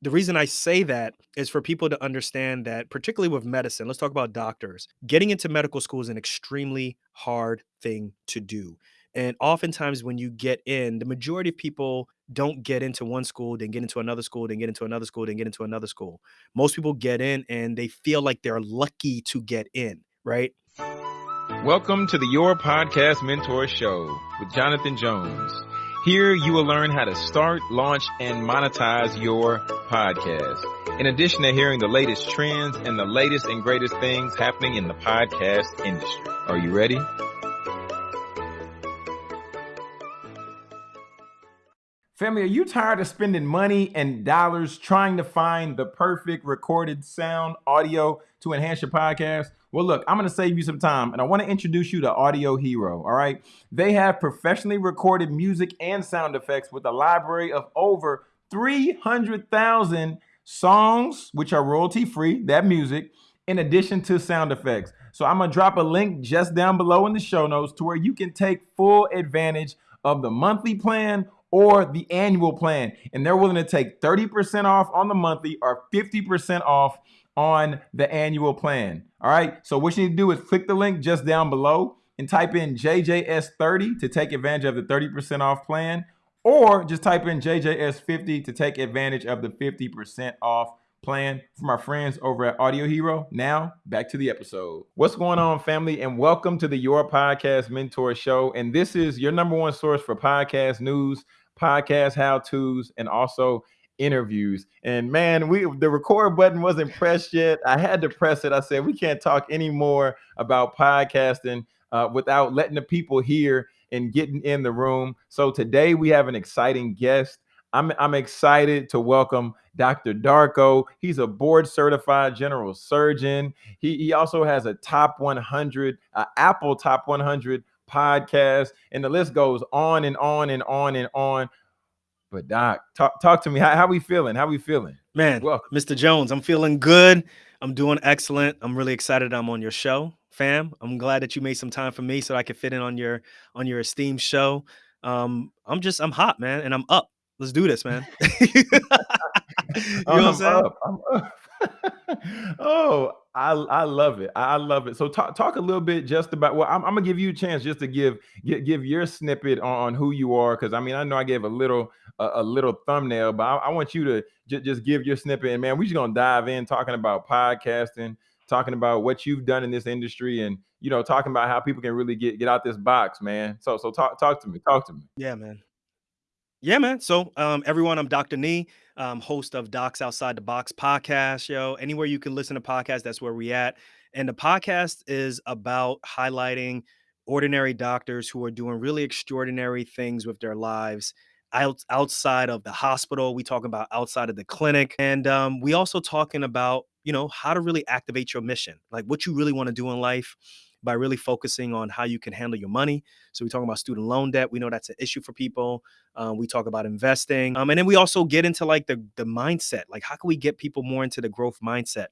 the reason I say that is for people to understand that, particularly with medicine, let's talk about doctors. Getting into medical school is an extremely hard thing to do. And oftentimes, when you get in, the majority of people don't get into one school, then get into another school, then get into another school, then get into another school. Most people get in and they feel like they're lucky to get in, right? Welcome to the Your Podcast Mentor Show with Jonathan Jones. Here you will learn how to start, launch, and monetize your podcast. In addition to hearing the latest trends and the latest and greatest things happening in the podcast industry. Are you ready? Family, are you tired of spending money and dollars trying to find the perfect recorded sound audio to enhance your podcast? Well, look, I'm going to save you some time and I want to introduce you to Audio Hero. All right. They have professionally recorded music and sound effects with a library of over 300,000 songs, which are royalty free, that music, in addition to sound effects. So I'm going to drop a link just down below in the show notes to where you can take full advantage of the monthly plan or the annual plan. And they're willing to take 30% off on the monthly or 50% off on the annual plan. All right. So what you need to do is click the link just down below and type in JJS30 to take advantage of the 30% off plan, or just type in JJS50 to take advantage of the 50% off plan from our friends over at Audio Hero. Now, back to the episode. What's going on, family? And welcome to the Your Podcast Mentor Show. And this is your number one source for podcast news, podcast how to's, and also interviews. And man, we the record button wasn't pressed yet. I had to press it. I said we can't talk anymore about podcasting uh, without letting the people hear and getting in the room. So today we have an exciting guest. I'm, I'm excited to welcome Dr. Darko. He's a board certified general surgeon. He, he also has a top 100, uh, Apple top 100 podcast, and the list goes on and on and on and on. But Doc, talk talk to me. How, how we feeling? How we feeling? Man, Welcome. Mr. Jones, I'm feeling good. I'm doing excellent. I'm really excited I'm on your show, fam. I'm glad that you made some time for me so I could fit in on your on your esteemed show. Um, I'm just I'm hot, man, and I'm up. Let's do this, man. you know what I'm saying? Up. I'm up. oh, I I love it. I love it. So talk talk a little bit just about. Well, I'm, I'm gonna give you a chance just to give give, give your snippet on, who you are, because I mean I know I gave a little a, a little thumbnail, but I, I want you to j- just give your snippet. And man, we're just gonna dive in talking about podcasting, talking about what you've done in this industry, and you know talking about how people can really get get out this box, man. So so talk talk to me. Talk to me. Yeah, man. Yeah, man. So, um, everyone, I'm Dr. Nii, um, host of Docs Outside the Box podcast. Yo, anywhere you can listen to podcasts, that's where we at. And the podcast is about highlighting ordinary doctors who are doing really extraordinary things with their lives out, outside of the hospital. We talk about outside of the clinic, and um, we also talking about you know how to really activate your mission, like what you really want to do in life by really focusing on how you can handle your money. So we talk about student loan debt. We know that's an issue for people. Um, we talk about investing, um, and then we also get into like the the mindset. Like how can we get people more into the growth mindset?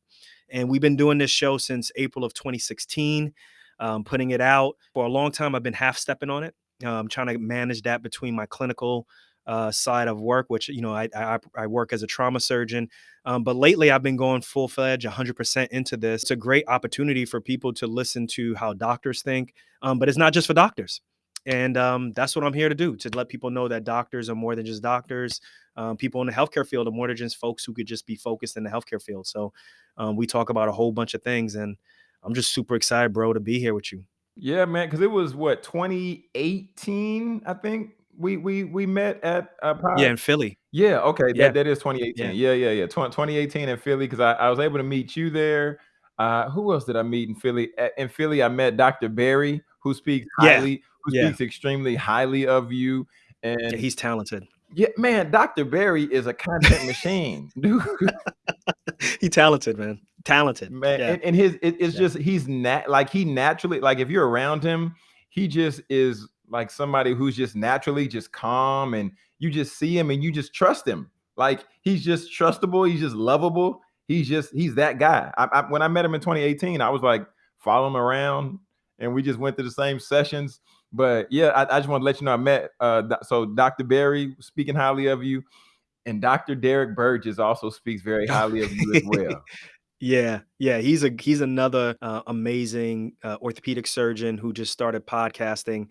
And we've been doing this show since April of 2016, um, putting it out for a long time. I've been half stepping on it, um, trying to manage that between my clinical uh, side of work, which you know I, I, I work as a trauma surgeon. Um, but lately, I've been going full fledged, 100% into this. It's a great opportunity for people to listen to how doctors think, um, but it's not just for doctors. And um, that's what I'm here to do to let people know that doctors are more than just doctors. Um, people in the healthcare field are more than just folks who could just be focused in the healthcare field. So um, we talk about a whole bunch of things, and I'm just super excited, bro, to be here with you. Yeah, man, because it was what 2018, I think we we we met at uh, Yeah, in Philly. Yeah, okay, Yeah. that that is 2018. Yeah. Yeah, yeah, yeah. 2018 in Philly because I, I was able to meet you there. Uh, who else did I meet in Philly? in Philly, I met Dr. Barry, who speaks Yeah. highly, who Yeah. speaks extremely highly of you. Yeah, And he's talented. yeah, man, Dr. Barry is a content machine, dude. He talented, man. Talented. Man, Yeah. and, and his it, it's Yeah. just he's nat like he naturally like if you're around him, he just is like somebody who's just naturally just calm and you just see him and you just trust him. Like he's just trustable, he's just lovable. He's just he's that guy. I, I, when I met him in 2018, I was like follow him around and we just went to the same sessions. But yeah, I, I just want to let you know I met uh so Dr. Barry speaking highly of you. and Dr. Derek Burgess also speaks very highly of you as well. Yeah, yeah, he's a he's another, uh, amazing, uh, orthopedic surgeon who just started podcasting,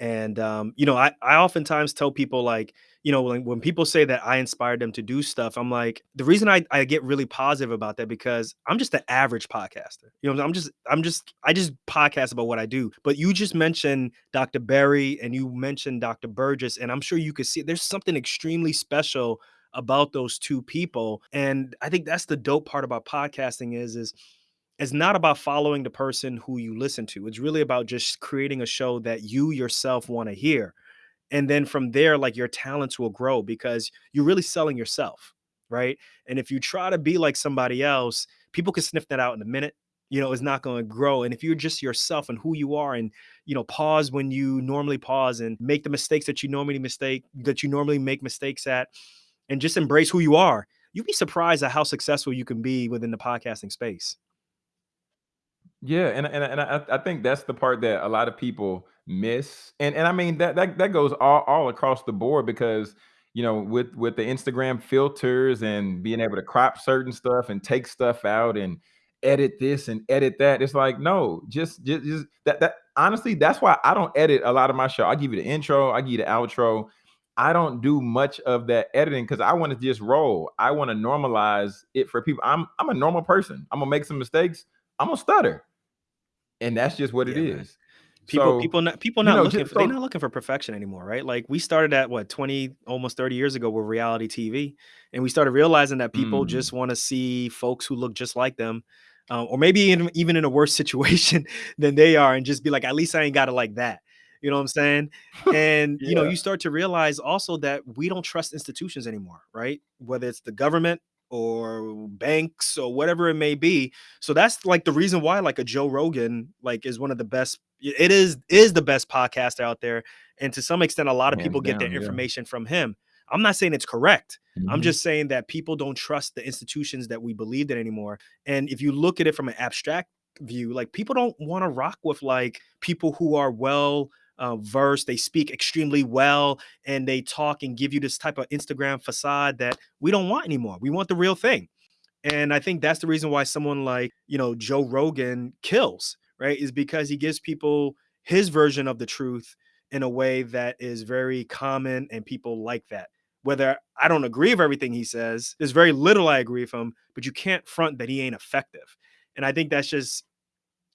and, um, you know, I I oftentimes tell people, like, you know, when when people say that I inspired them to do stuff, I'm like, the reason I I get really positive about that because I'm just the average podcaster, you know, I'm just I'm just I just podcast about what I do, but you just mentioned Dr. Berry and you mentioned Dr. Burgess, and I'm sure you could see there's something extremely special about those 2 people, and I think that's the dope part about podcasting is is it's not about following the person who you listen to, it's really about just creating a show that you yourself wanna hear, and then from there, like, your talents will grow because you're really selling yourself, right? And if you try to be like somebody else, people can sniff that out in a minute, you know, it's not gonna grow, and if you're just yourself and who you are and, you know, pause when you normally pause and make the mistakes that you normally mistake that you normally make mistakes at, and just embrace who you are, you'd be surprised at how successful you can be within the podcasting space. Yeah, and and and I I think that's the part that a lot of people miss, and and I mean that that that goes all all across the board because, you know, with with the Instagram filters and being able to crop certain stuff and take stuff out and edit this and edit that, it's like, no, just just just that that honestly, that's why I don't edit a lot of my show. I give you the intro, I give you the outro. I don't do much of that editing because I want to just roll. I want to normalize it for people. I'm I'm a normal person. I'm gonna make some mistakes. I'm gonna stutter. And that's just what it Yeah, man. is. People So, people not people you not know, looking just for they're not looking for perfection anymore, right? Like, we started at what, 20, almost 30 years ago with reality TV, and we started realizing that people Mm. just wanna see folks who look just like them, uh, or maybe in even in a worse situation than they are and just be like, "At least I ain't got it like that." You know what I'm saying? And, you know, you start to realize also that we don't trust institutions anymore, right? Whether it's the government or banks or whatever it may be. So that's like the reason why like a Joe Rogan like is one of the best it is is the best podcast out there, and to some extent, a lot of people get their yeah. information from him. I'm not saying it's correct. I'm Mhm. just saying that people don't trust the institutions that we believed in anymore, and if you look at it from an abstract view, like, people don't wanna rock with, like, people who are well, uh, versed, they speak extremely well, and they talk and give you this type of Instagram facade that we don't want anymore. We want the real thing. And I think that's the reason why someone like, you know, Joe Rogan kills, right? Is because he gives people his version of the truth in a way that is very common and people like that. Whether I don't agree with everything he says, there's very little I agree with him, but you can't front that he ain't effective. And I think that's just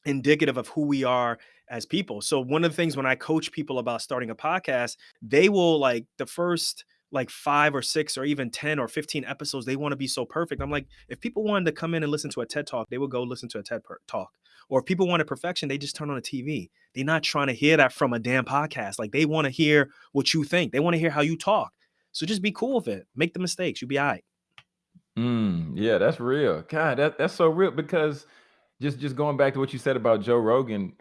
indicative of who we are as people. So one of the things when I coach people about starting a podcast, they will like the first like 5 or 6 or even 10 or 15 episodes, they wanna be so perfect. I'm like, if people wanted to come in and listen to a TED Talk, they would go listen to a TED Talk. Or if people wanted perfection, they just turn on a TV. They're not trying to hear that from a damn podcast. Like, they wanna hear what you think. They wanna hear how you talk. So just be cool with it. Make the mistakes. You'll be alright. Mm, yeah, that's real. God, that that's so real because just just going back to what you said about Joe Rogan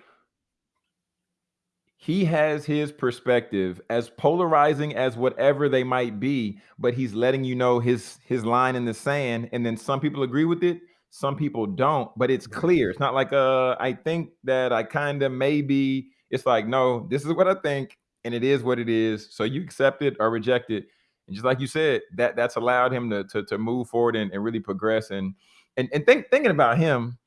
he has his perspective as polarizing as whatever they might be, but he's letting you know his his line in the sand, and then some people agree with it, some people don't, but it's clear. It's not like, uh, I think that I kinda maybe it's like, "No, this is what I think, and it is what it is, so you accept it or reject it." And just like you said, that that's allowed him to to to move forward and and really progress, and and and think thinking about him,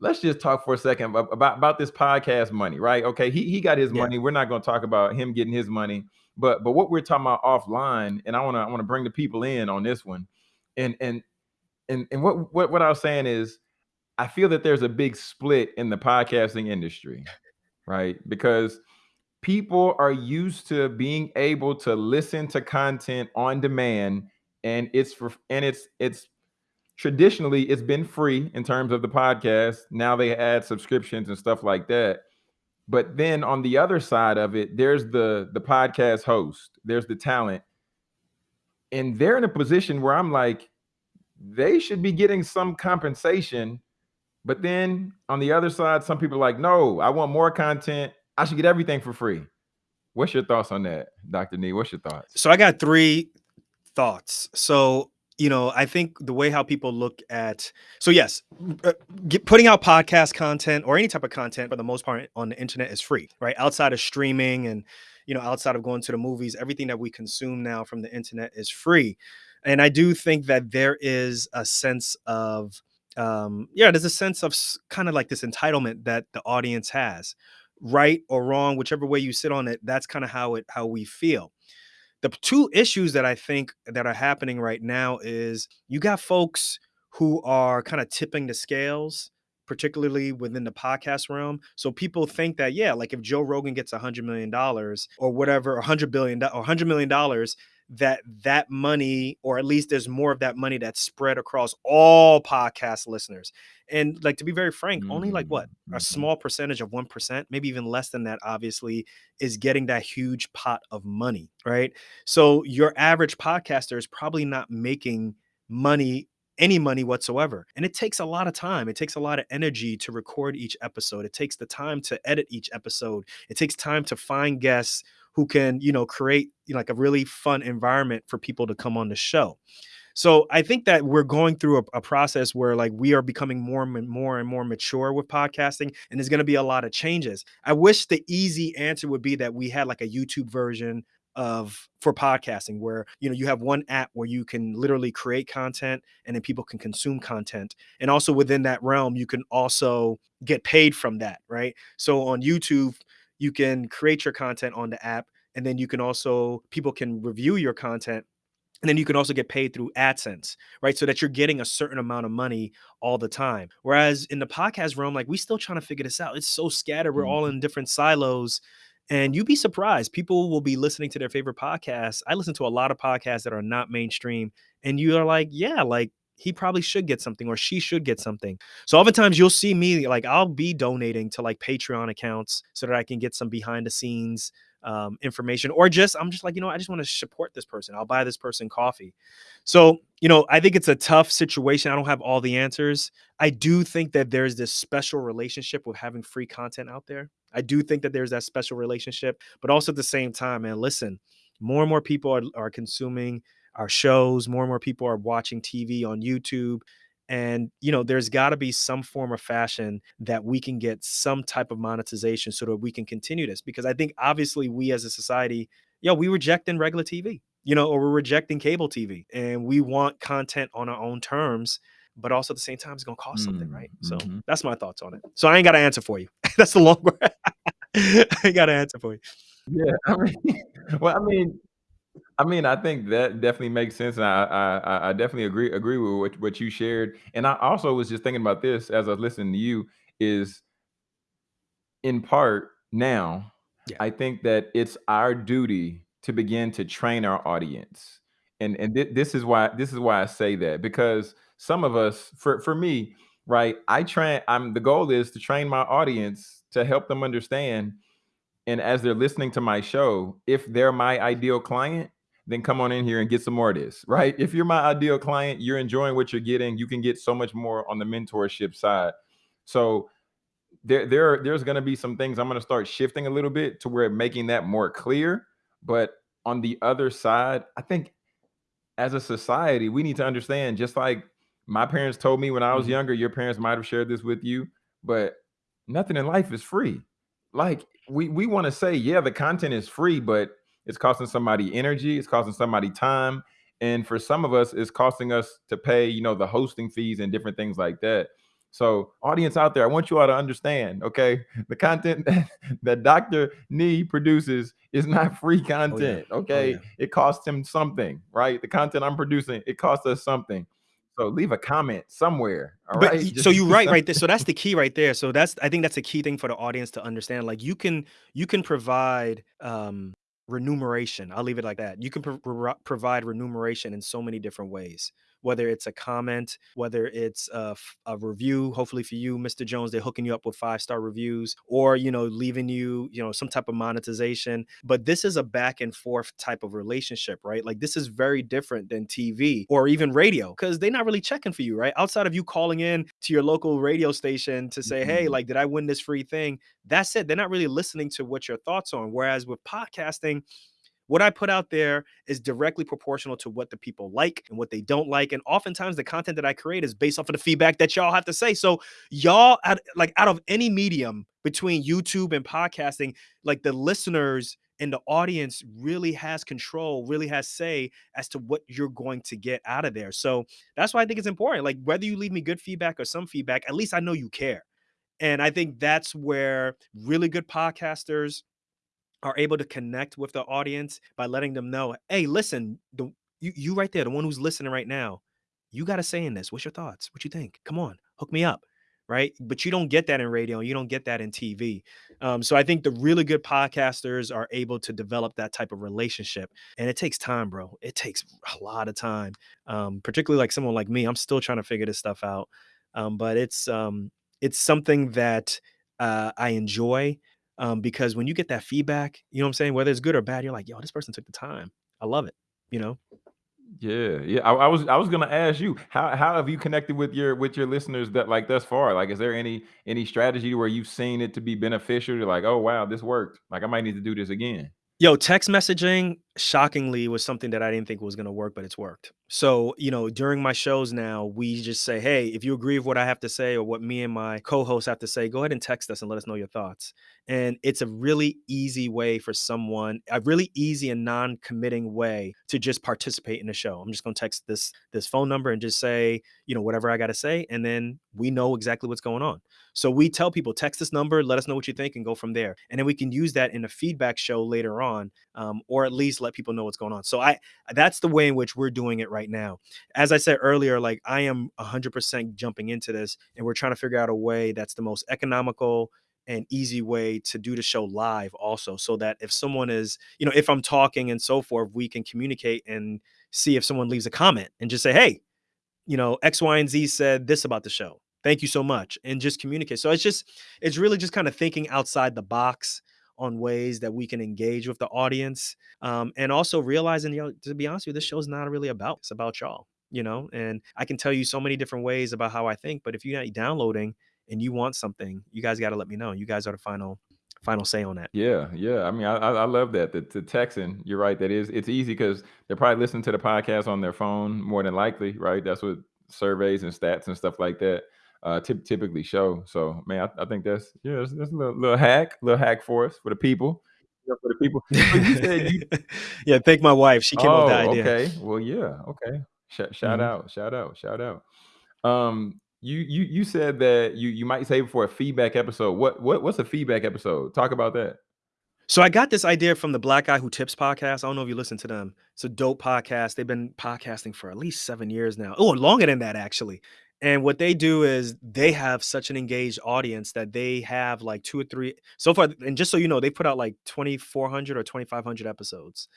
let's just talk for a second about about this podcast money, right? Okay, he he got his Yeah. money. We're not gonna talk about him getting his money, but but what we're talking about offline, and I wanna I wanna bring the people in on this one. And and and and what what what I was saying is, I feel that there's a big split in the podcasting industry, right? Because people are used to being able to listen to content on demand, and it's for and it's it's traditionally it's been free in terms of the podcast. Now they add subscriptions and stuff like that. But then on the other side of it, there's the the podcast host, there's the talent. And they're in a position where I'm like, they should be getting some compensation. But then on the other side, some people are like, no, I want more content. I should get everything for free. What's your thoughts on that, Dr. Nii? What's your thoughts? So I got 3 thoughts. So, you know, I think the way how people look at so yes, uh, get putting out podcast content or any type of content for the most part on the internet is free, right? Outside of streaming and, you know, outside of going to the movies, everything that we consume now from the internet is free. And I do think that there is a sense of, um, yeah, there's a sense of kind of like this entitlement that the audience has, right or wrong, whichever way you sit on it. That's kind of how it how we feel the two issues that I think that are happening right now is you got folks who are kind of tipping the scales, particularly within the podcast realm. So people think that, yeah, like if Joe Rogan gets a hundred million dollars or whatever, a hundred billion or hundred million dollars, that that money, or at least there's more of that money that's spread across all podcast listeners. And like to be very frank, only like what Mm-hmm. a small percentage of 1%, maybe even less than that, obviously, is getting that huge pot of money, right? So your average podcaster is probably not making money any money whatsoever. And it takes a lot of time. It takes a lot of energy to record each episode. It takes the time to edit each episode. It takes time to find guests who can, you know, create you know, like a really fun environment for people to come on the show. So I think that we're going through a, a, process where like we are becoming more and more and more mature with podcasting, and there's going to be a lot of changes. I wish the easy answer would be that we had like a YouTube version of for podcasting where you know you have one app where you can literally create content and then people can consume content and also within that realm you can also get paid from that right so on youtube you can create your content on the app and then you can also people can review your content and then you can also get paid through AdSense, right? So that you're getting a certain amount of money all the time. Whereas in the podcast realm, like we still trying to figure this out. It's so scattered. We're all Mhm. in different silos. And you'd be surprised. People will be listening to their favorite podcasts. I listen to a lot of podcasts that are not mainstream. And you are like, yeah, like he probably should get something or she should get something. So oftentimes you'll see me like I'll be donating to like Patreon accounts so that I can get some behind the scenes um, information or just i'm just like you know i just want to support this person. I'll buy this person coffee. So you know i think it's a tough situation. I don't have all the answers. I do think that there's this special relationship with having free content out there. I do think that there's that special relationship but also at the same time man listen more and more people are, are consuming our shows more and more people are watching tv on youtube and you know there's got to be some form of fashion that we can get some type of monetization so that we can continue this because i think obviously we as a society yo know, we rejecting regular tv you know or we're rejecting cable tv and we want content on our own terms but also at the same time it's going to cost something right? So Mhm. that's my thoughts on it. So i ain't got an answer for you. That's the long word i ain't got an answer for you. Yeah, I mean, well, I mean, I mean, I think that definitely makes sense, and I I I I definitely agree agree with what what you shared. And I also was just thinking about this as I was listening to you is in part now, Yeah. I think that it's our duty to begin to train our audience. And and thi- this is why this is why I say that because some of us for for me, right, I train I'm the goal is to train my audience to help them understand and as they're listening to my show, if they're my ideal client, then come on in here and get some more of this, right? If you're my ideal client, you're enjoying what you're getting, you can get so much more on the mentorship side. So there, there, there's going to be some things I'm going to start shifting a little bit to where making that more clear. But on the other side, I think as a society, we need to understand, just like my parents told me when I was Mhm. younger, your parents might have shared this with you, but nothing in life is free. Like we we want to say, yeah, the content is free, but it's costing somebody energy, it's costing somebody time, and for some of us, it's costing us to pay, you know, the hosting fees and different things like that. So, audience out there, I want you all to understand, okay? The content that, that Dr. Nii produces is not free content, okay? yeah. It costs him something, right? The content I'm producing, it costs us something. So leave a comment somewhere, all but right? Just so you're right right there so that's the key right there so that's i think that's a key thing for the audience to understand like you can you can provide um remuneration i'll leave it like that you can pro- pro- provide remuneration in so many different ways whether it's a comment whether it's a review hopefully for you mr jones they're hooking you up with five star reviews or you know leaving you you know some type of monetization. But this is a back and forth type of relationship right? Like this is very different than tv or even radio because they're not really checking for you right? Outside of you calling in to your local radio station to say hey Mhm. like did i win this free thing? That's it. They're not really listening to what your thoughts on. Whereas with podcasting what I put out there is directly proportional to what the people like and what they don't like. And oftentimes the content that I create is based off of the feedback that y'all have to say. So y'all like out of any medium between YouTube and podcasting, like the listeners and the audience really has control, really has say as to what you're going to get out of there. So that's why I think it's important. Like whether you leave me good feedback or some feedback, at least I know you care. And I think that's where really good podcasters are able to connect with the audience by letting them know, hey, listen, the, you, you right there, the one who's listening right now, you got to say in this. What's your thoughts? What you think? Come on, hook me up. Right. But you don't get that in radio. You don't get that in TV. Um, so I think the really good podcasters are able to develop that type of relationship. And it takes time, bro. It takes a lot of time. Um, particularly like someone like me. I'm still trying to figure this stuff out. Um, but it's um, it's something that uh, I enjoy um, because when you get that feedback, you know what I'm saying, whether it's good or bad, you're like, yo, this person took the time. I love it. You know. Yeah, yeah. I, I was I was gonna ask you how how have you connected with your with your listeners that like thus far? Like, is there any any strategy where you've seen it to be beneficial? You're like, oh wow, this worked. Like, I might need to do this again. Yo, text messaging shockingly was something that I didn't think was going to work, but it's worked. So, you know, during my shows now, we just say, hey, if you agree with what I have to say or what me and my co hosts have to say, go ahead and text us and let us know your thoughts. And it's a really easy way for someone, a really easy and non committing way to just participate in the show. I'm just going to text this this phone number and just say, you know, whatever I got to say. And then we know exactly what's going on. So we tell people, text this number, let us know what you think, and go from there. And then we can use that in a feedback show later on, um, or at least let people know what's going on. So I that's the way in which we're doing it right now. As I said earlier, like I am 100% jumping into this, and we're trying to figure out a way that's the most economical and easy way to do the show live also so that if someone is you know if i'm talking and so forth we can communicate and see if someone leaves a comment and just say hey you know x y and z said this about the show thank you so much and just communicate so it's just it's really just kind of thinking outside the box on ways that we can engage with the audience um, and also realizing you know to be honest with you this show is not really about it's about y'all you know and i can tell you so many different ways about how i think but if you're not downloading and you want something you guys got to let me know you guys are the final final say on that Yeah, yeah. I mean, I I love that. The, the texting, you're right. That is, it's easy because they're probably listening to the podcast on their phone more than likely, right? That's what surveys and stats and stuff like that uh typ- typically show. So, man, I, I think that's yeah, that's, that's a little, little hack, little hack for us for the people, yeah, for the people. You said you. yeah thank my wife she came up with the Oh, idea okay. Well, yeah. Okay. Sh- shout Mhm. out, shout out, shout out. Um, you you you said that you you might save for a feedback episode. What what what's a feedback episode? Talk about that. So I got this idea from the Black Guy Who Tips podcast. I don't know if you listen to them. It's a dope podcast. They've been podcasting for at least seven years now. Oh, longer than that, actually. And what they do is they have such an engaged audience that they have like two or three so far. And just so you know, they put out like 2,400 or 2,500 episodes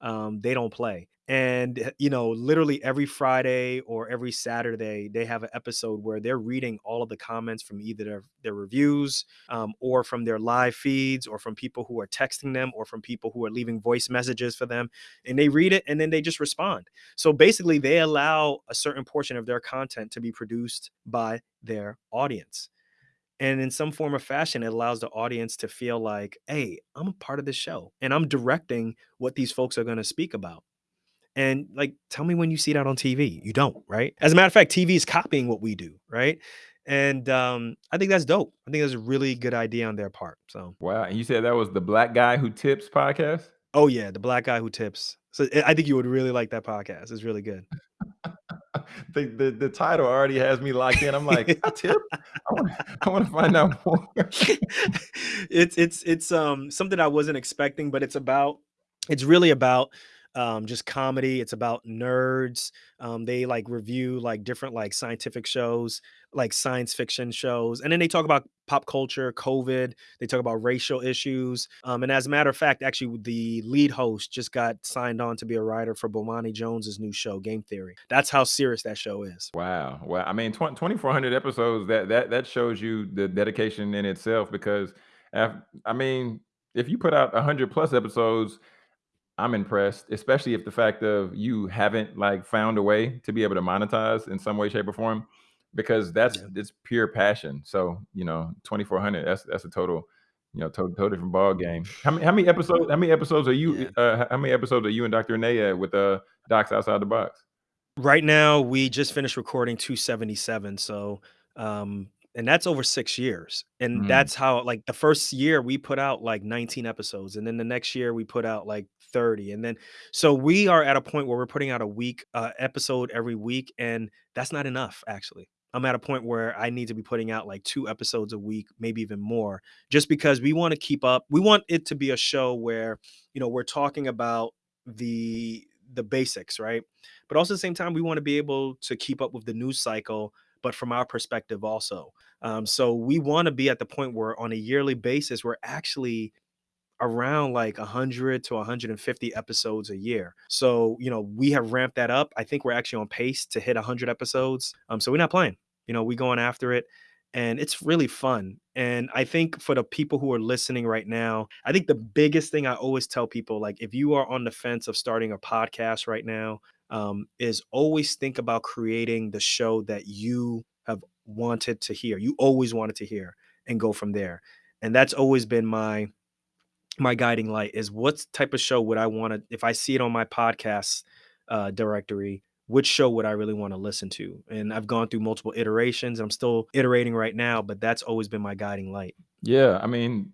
um, they don't play. And eh, you know, literally every Friday or every Saturday, they have an episode where they're reading all of the comments from either their, their reviews um, or from their live feeds or from people who are texting them or from people who are leaving voice messages for them. And they read it and then they just respond. So basically, they allow a certain portion of their content to be produced by their audience and in some form or fashion it allows the audience to feel like hey i'm a part of this show and i'm directing what these folks are going to speak about. And like tell me when you see that on tv you don't right? As a matter of fact tv is copying what we do right? And um i think that's dope. I think that's a really good idea on their part so. Wow. And you said that was the Black Guy Who Tips podcast? oh yeah the black guy who tips. So i I think you would really like that podcast. It's really good the, the the title already has me locked in. I'm like, I tip. I want I want to find out more. it's it's it's um something I wasn't expecting, but it's about it's really about um just comedy. It's about nerds. Um they like review like different like scientific shows, like science fiction shows, and then they talk about pop culture, COVID. They talk about racial issues. Um, and as a matter of fact, actually, the lead host just got signed on to be a writer for Bomani Jones's new show, Game Theory. That's how serious that show is. Wow. Well, I mean, 20, 2400 episodes, that that that shows you the dedication in itself because I mean, if you put out 100 plus episodes, I'm impressed, especially if the fact of you haven't like found a way to be able to monetize in some way, shape, or form, because that's Yeah. it's pure passion. So you know, 2400, that's that's a total, you know, total, total different ball game. How many how many episodes? How many episodes are you? Yeah. Uh, how many episodes are you and Dr. Renee at with uh Docs Outside the Box? Right now, we just finished recording 277. So, um, and that's over 6 years, and Mm. that's how like, the 1st year we put out, like, 19 episodes, and then the next year we put out, like, 30, and then so we are at a point where we're putting out a week uh, episode every week, and that's not enough, actually. I'm at a point where I need to be putting out, like, 2 episodes a week, maybe even more, just because we wanna keep up we want it to be a show where, you know, we're talking about the the basics, right? But also at the same time, we wanna be able to keep up with the news cycle, but from our perspective also. Um, so we wanna be at the point where on a yearly basis, we're actually around, like, 100 to 150 episodes a year. So, you know, we have ramped that up. I think we're actually on pace to hit 100 episodes, um, so we're not playing. You know, we going after it, and it's really fun, and I think for the people who are listening right now, I think the biggest thing I always tell people, like, if you are on the fence of starting a podcast right now, um, is always think about creating the show that you have wanted to hear, you always wanted to hear, and go from there. And that's always been my my guiding light is what type of show would I wanna if I see it on my podcast, uh, directory, which show would I really wanna listen to? And I've gone through multiple iterations, I'm still iterating right now, but that's always been my guiding light. Yeah, I mean,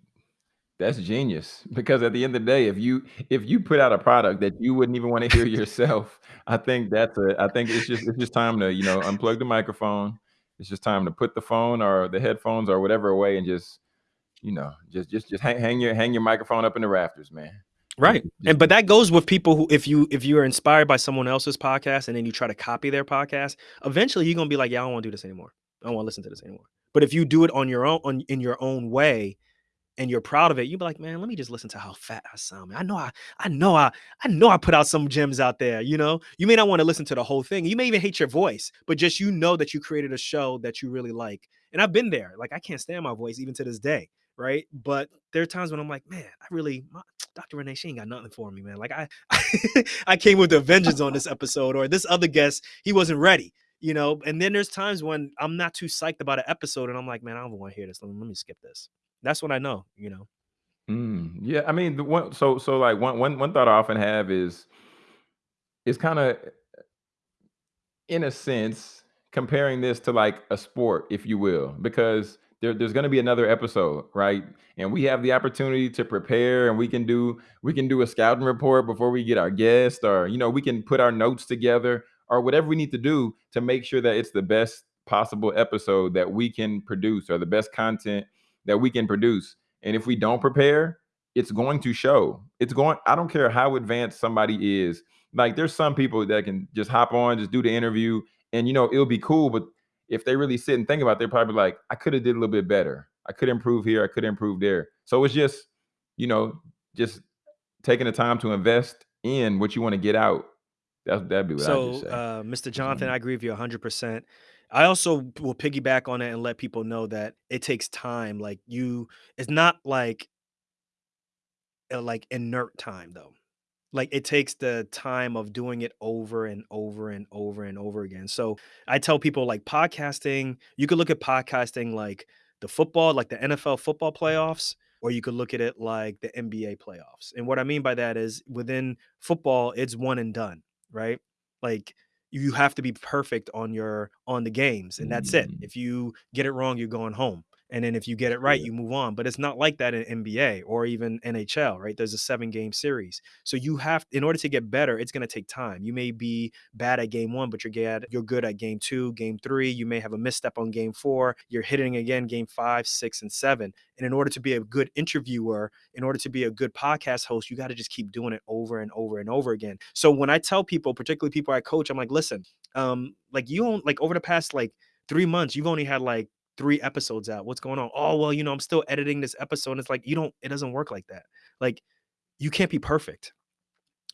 that's genius because at the end of the day, if you if you put out a product that you wouldn't even wanna hear yourself, I think that's a I think it's just it's just time to, you know, unplug the microphone. It's just time to put the phone or the headphones or whatever away and just, you know, just just just hang hang your hang your microphone up in the rafters, man. Right, and but that goes with people who if you if you are inspired by someone else's podcast and then you try to copy their podcast, eventually you're gonna be like, "Yeah, I don't wanna do this anymore. I don't wanna listen to this anymore." But if you do it on your own on in your own way and you're proud of it, you'll be like, "Man, let me just listen to how fat I sound, man. I know I I know I I know I put out some gems out there," you know? You may not wanna listen to the whole thing, you may even hate your voice, but just you know that you created a show that you really like, and I've been there, like, I can't stand my voice even to this day, right? But there are times when I'm like, "Man, I really my Dr. Renee, she ain't got nothing for me, man. Like, I I came with a vengeance on this episode," or, "This other guest, he wasn't ready," you know? And then there's times when I'm not too psyched about an episode and I'm like, "Man, I don't wanna hear this. Let me let me skip this." That's what I know, you know? Mm, yeah, I mean, the one so so, like, one one one thought I often have is is kinda in a sense, comparing this to, like, a sport, if you will, because there there's gonna be another episode, right? And we have the opportunity to prepare, and we can do we can do a scouting report before we get our guest, or, you know, we can put our notes together, or whatever we need to do to make sure that it's the best possible episode that we can produce, or the best content that we can produce. And if we don't prepare, it's going to show. It's going I don't care how advanced somebody is. Like, there's some people that can just hop on, just do the interview, and, you know, it'll be cool, but if they really sit and think about it, they're probably like, "I coulda did a little bit better. I could improve here, I could improve there." So it's just, you know, just taking the time to invest in what you wanna get out. That that'd be what I just say. uh, Mr. Jonathan. I agree with you 100%. I also will piggyback on it and let people know that it takes time, like, you it's not like uh, like, inert time, though. Like, it takes the time of doing it over and over and over and over again. So, I tell people, like, podcasting you could look at podcasting like the football like the NFL football playoffs, or you could look at it like the NBA playoffs. And what I mean by that is within football, it's one and done, right? Like, you have to be perfect on your on the games, and that's it. Mm. If you get it wrong, you're going home. And then if you get it right, Yeah. you move on. But it's not like that in NBA or even NHL, right? There's a seven-game series. So you have in order to get better, it's gonna take time. You may be bad at game 1, but you're gad you're good at game 2, game 3. You may have a misstep on game 4. You're hitting again game 5, 6, and 7. And in order to be a good interviewer, in order to be a good podcast host, you gotta just keep doing it over and over and over again. So when I tell people, particularly people I coach, I'm like, "Listen, um, like, you don't like, over the past, like, 3 months, you've only had, like, 3 episodes out. What's going on?" "Oh, well, you know, I'm still editing this episode." And it's like, you don't it doesn't work like that. Like, you can't be perfect.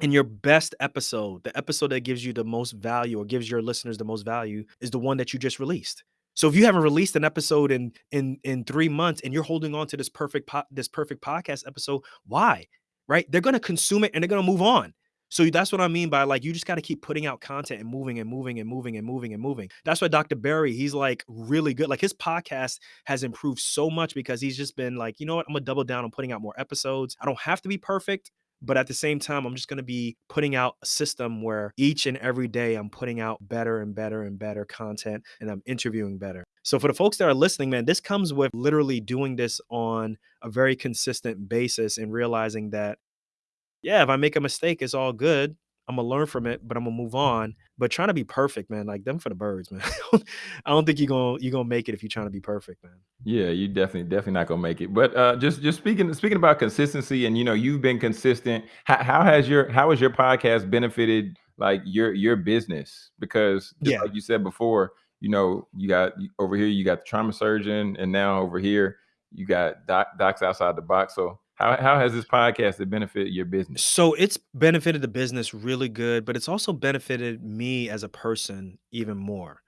And your best episode, the episode that gives you the most value or gives your listeners the most value is the one that you just released. So if you haven't released an episode in in in 3 months and you're holding on to this perfect po this perfect podcast episode, why? Right? They're gonna consume it and they're gonna move on. So that's what I mean by, like, you just gotta keep putting out content and moving and moving and moving and moving and moving. That's why Dr. Barry, he's, like, really good. Like, his podcast has improved so much because he's just been like, "You know what? Imma double down on putting out more episodes. I don't have to be perfect, But at the same time, I'm just gonna be putting out a system where each and every day I'm putting out better and better and better content and I'm interviewing better. So for the folks that are listening, man, this comes with literally doing this on a very consistent basis and realizing that, yeah, if I make a mistake, it's all good. I'm gonna learn from it, but I'm gonna move on. But trying to be perfect, man, like them for the birds, man. I don't think you're gonna you're gonna make it if you're trying to be perfect, man. Yeah, you definitely definitely not gonna make it. But uh, just just speaking speaking about consistency, and you know, you've been consistent. How, how has your how has your podcast benefited like your your business? Because just Yeah. like you said before, you know, you got over here, you got the trauma surgeon, and now over here, you got doc, docs outside the box. So how how has this podcast benefit your business? So it's benefited the business really good, but it's also benefited me as a person even more.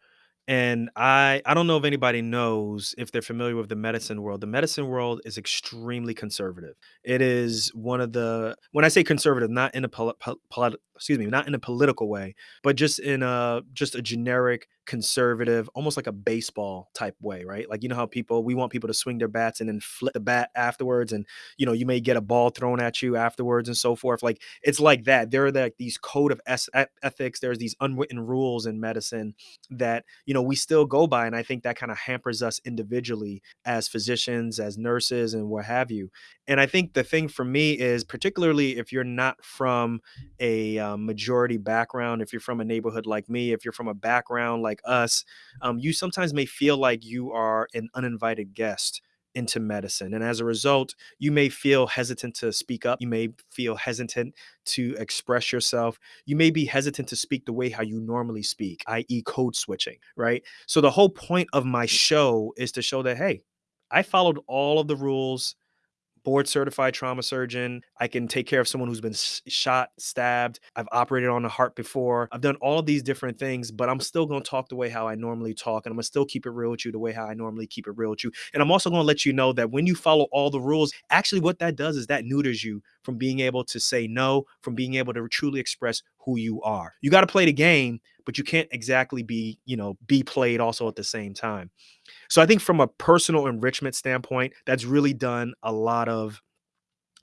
And I I don't know if anybody knows if they're familiar with the medicine world. The medicine world is extremely conservative. It is one of the when I say conservative, not in a pol- excuse me, not in a political way, but just in a just a generic conservative, almost like a baseball type way, right? Like you know how people we want people to swing their bats and then flip the bat afterwards, and you know you may get a ball thrown at you afterwards and so forth. Like it's like that. There are like these code of ethics. There's these unwritten rules in medicine that you know we still go by and i think that kind of hampers us individually as physicians as nurses and what have you and i think the thing for me is particularly if you're not from a um, majority background if you're from a neighborhood like me if you're from a background like us um, you sometimes may feel like you are an uninvited guest into medicine. And as a result, you may feel hesitant to speak up. You may feel hesitant to express yourself. You may be hesitant to speak the way how you normally speak, i.e., code switching, right? So the whole point of my show is to show that, hey, I followed all of the rules board certified trauma surgeon. I can take care of someone who's been shot, stabbed. I've operated on a heart before. I've done all these different things, but I'm still going to talk the way how I normally talk. And I'm going to still keep it real with you the way how I normally keep it real with you. And I'm also going to let you know that when you follow all the rules, actually what that does is that neuters you from being able to say no, from being able to truly express who you are. You got to play the game, but you can't exactly be, you know, be played also at the same time. So I think from a personal enrichment standpoint, that's really done a lot of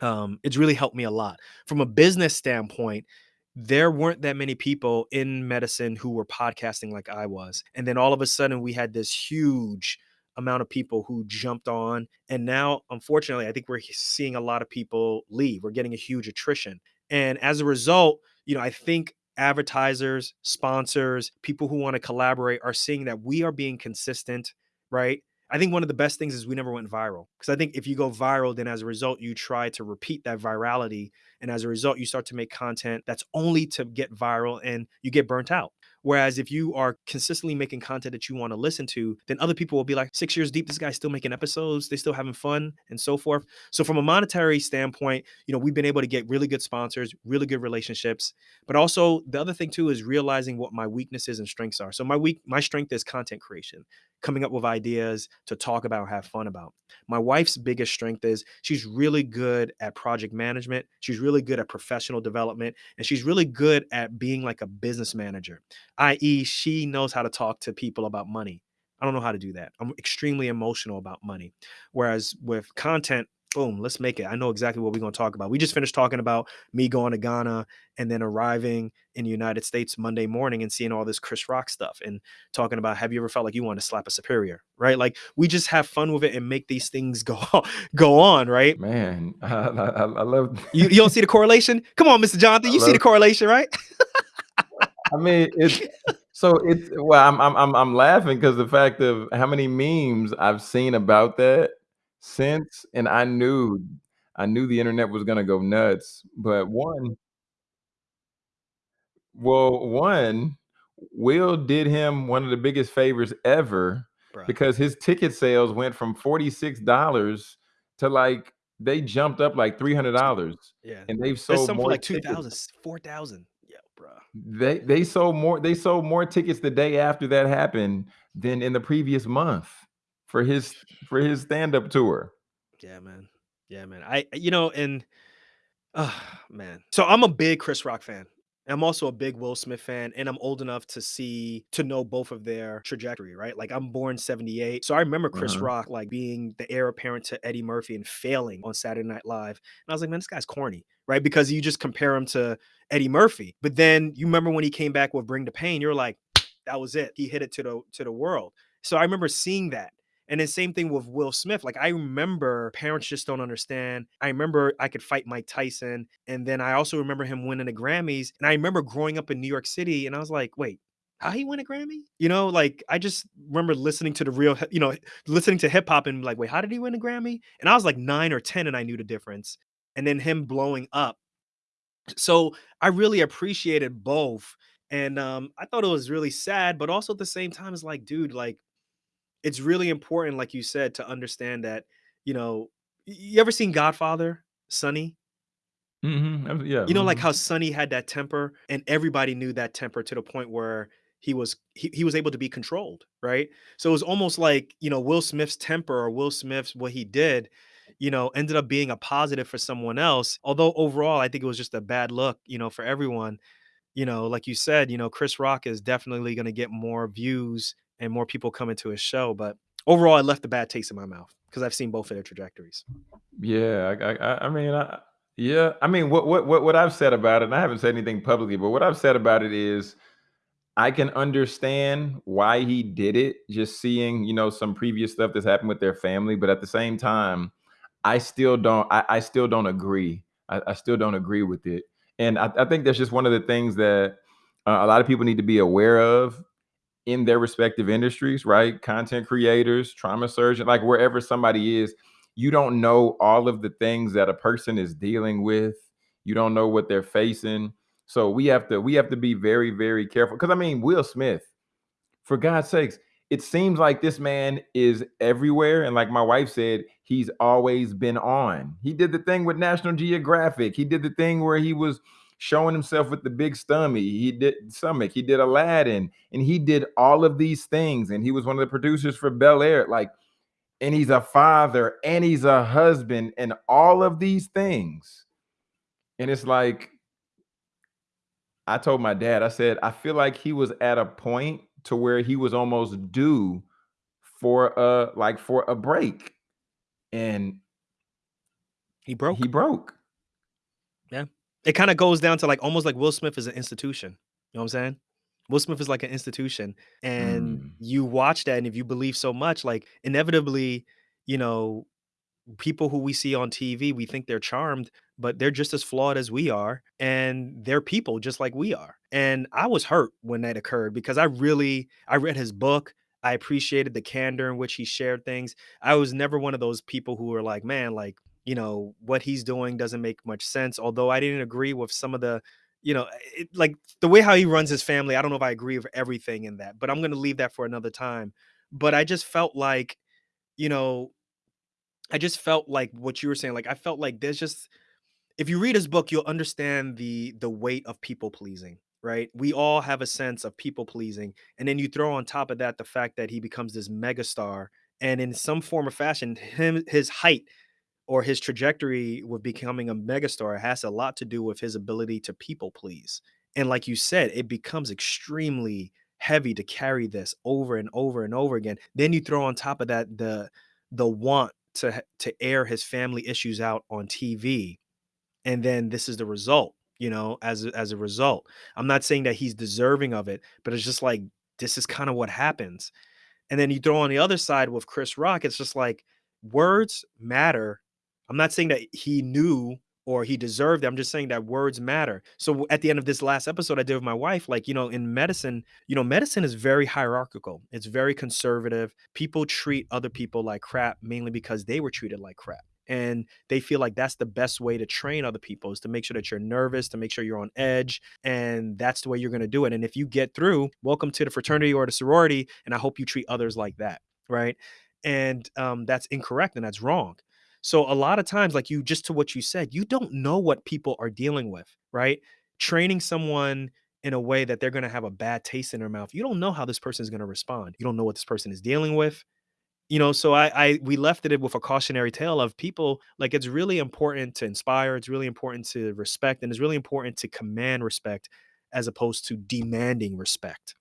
um, it's really helped me a lot. From a business standpoint, there weren't that many people in medicine who were podcasting like I was. And then all of a sudden we had this huge amount of people who jumped on. And now, unfortunately, I think we're seeing a lot of people leave. We're getting a huge attrition. And as a result, you know, I think advertisers, sponsors, people who want to collaborate are seeing that we are being consistent, right? I think one of the best things is we never went viral because I think if you go viral, then as a result, you try to repeat that virality. And as a result, you start to make content that's only to get viral and you get burnt out. Whereas if you are consistently making content that you want to listen to, then other people will be like, six years deep, this guy's still making episodes, they're still having fun, and so forth. So, from a monetary standpoint, you know, we've been able to get really good sponsors, really good relationships. But also the other thing too is realizing what my weaknesses and strengths are. So my weak my strength is content creation, coming up with ideas to talk about, have fun about. My wife's biggest strength is she's really good at project management. She's really good at professional development, and she's really good at being like a business manager, i.e., she knows how to talk to people about money. I don't know how to do that. I'm extremely emotional about money. Whereas with content, boom, let's make it. I know exactly what we're going to talk about. We just finished talking about me going to Ghana and then arriving in the United States Monday morning and seeing all this Chris Rock stuff and talking about have you ever felt like you want to slap a superior, right? Like we just have fun with it and make these things go go on, right? Man, I, I, I love. You, you don't see the correlation? Come on, Mr. Jonathan, you see the correlation, right? I mean, it's so it's well, I'm I'm I'm, I'm laughing because the fact of how many memes I've seen about that since, and I knew I knew the internet was gonna go nuts. But one, well, one, Will did him one of the biggest favors ever Bruh. because his ticket sales went from forty six dollars to like they jumped up like three hundred dollars, Yeah. and they've There's sold some for more like tickets 2,000, 4,000. Yeah, bruh. They they sold more they sold more tickets the day after that happened than in the previous month for his for his stand-up tour. Yeah, man. Yeah, man. I, you know, and Oh, man. So I'm a big Chris Rock fan. I'm also a big Will Smith fan, and I'm old enough to see to know both of their trajectory, right? Like I'm born 78. So I remember Chris Uh-huh. Rock like being the heir apparent to Eddie Murphy and failing on Saturday Night Live. And I was like, man, this guy's corny. right? Because you just compare him to Eddie Murphy. But then you remember when he came back with Bring the Pain, you're like, that was it. He hit it to the to the world. So I remember seeing that. And then same thing with Will Smith. Like I remember parents just don't understand. I remember I could fight Mike Tyson. And then I also remember him winning the Grammys. And I remember growing up in New York City and I was like, wait, how he win a Grammy? You know, like I just remember listening to the real, you know, listening to hip hop and like, wait, how did he win a Grammy? And I was like nine or 10 and I knew the difference. And then him blowing up. So I really appreciated both. And um, I thought it was really sad, but also at the same time, it's like, dude, like it's really important, like you said, to understand that, you know, you ever seen Godfather, Sonny? Mhm. Yeah. You know, like mhm. how Sonny had that temper and everybody knew that temper to the point where he was he, he was able to be controlled, right? So it was almost like, you know, Will Smith's temper or Will Smith's what he did, you know, ended up being a positive for someone else. Although overall, I think it was just a bad look, you know, for everyone. You know, like you said, you know, Chris Rock is definitely going to get more views and more people coming to his show, but overall, it left a bad taste in my mouth because I've seen both of their trajectories. Yeah, I, I, I I mean, I, yeah, I mean, what, what, what, what I've said about it, and I haven't said anything publicly, but what I've said about it is, I can understand why he did it. Just seeing, you know, some previous stuff that's happened with their family, but at the same time, I still don't. I, I still don't agree. I, I still don't agree with it, and I, I think that's just one of the things that uh, a lot of people need to be aware of in their respective industries, right? Content creators, trauma surgeon, like wherever somebody is, you don't know all of the things that a person is dealing with. You don't know what they're facing. So we have to we have to be very very careful cuz I mean Will Smith, for God's sakes, it seems like this man is everywhere. And like my wife said, he's always been on. He did the thing with National Geographic. He did the thing where he was showing himself with the big stomach. He did stomach. He did Aladdin, and he did all of these things. And he was one of the producers for Bel Air. Like, and he's a father and he's a husband and all of these things. And it's like I told my dad, I said, I feel like he was at a point to where he was almost due for a like for a break and He broke. he broke. broke. Yeah. It kinda goes down to, like, almost like Will Smith is an institution, you know what I'm saying? Will Smith is like an institution, and Mm, you watch that, and if you believe so much, like, inevitably, you know, people who we see on TV, we think they're charmed, but they're just as flawed as we are, and they're people just like we are. And I was hurt when that occurred because I really I read his book. I appreciated the candor in which he shared things. I was never one of those people who were like, man, like, you know, what he's doing doesn't make much sense. Although I didn't agree with some of the, you know, it, like the way how he runs his family. I don't know if I agree with everything in that, but I'm going to leave that for another time. But I just felt like, you know, I just felt like what you were saying, like, I felt like there's just if you read his book, you'll understand the the weight of people pleasing, right? We all have a sense of people pleasing, and then you throw on top of that the fact that he becomes this megastar, and in some form or fashion, him his height or his trajectory with becoming a megastar has a lot to do with his ability to people please. And like you said, it becomes extremely heavy to carry this over and over and over again. Then you throw on top of that the the want to to air his family issues out on TV and then this is the result, you know, as as a result. I'm not saying that he's deserving of it, but it's just like this is kind of what happens. And then you throw on the other side with Chris Rock, it's just like words matter. I'm not saying that he knew or he deserved it. I'm just saying that words matter. So at the end of this last episode I did with my wife, like, you know, in medicine, you know, medicine is very hierarchical. It's very conservative. People treat other people like crap mainly because they were treated like crap. And they feel like that's the best way to train other people is to make sure that you're nervous, to make sure you're on edge, and that's the way you're going to do it. And if you get through, welcome to the fraternity or the sorority, and I hope you treat others like that, right? And um, that's incorrect and that's wrong. So a lot of times, like you just to what you said, you don't know what people are dealing with, right? Training someone in a way that they're going to have a bad taste in their mouth. You don't know how this person is going to respond. You don't know what this person is dealing with you know, so I I we left it with a cautionary tale of people like it's really important to inspire, it's really important to respect, and it's really important to command respect as opposed to demanding respect.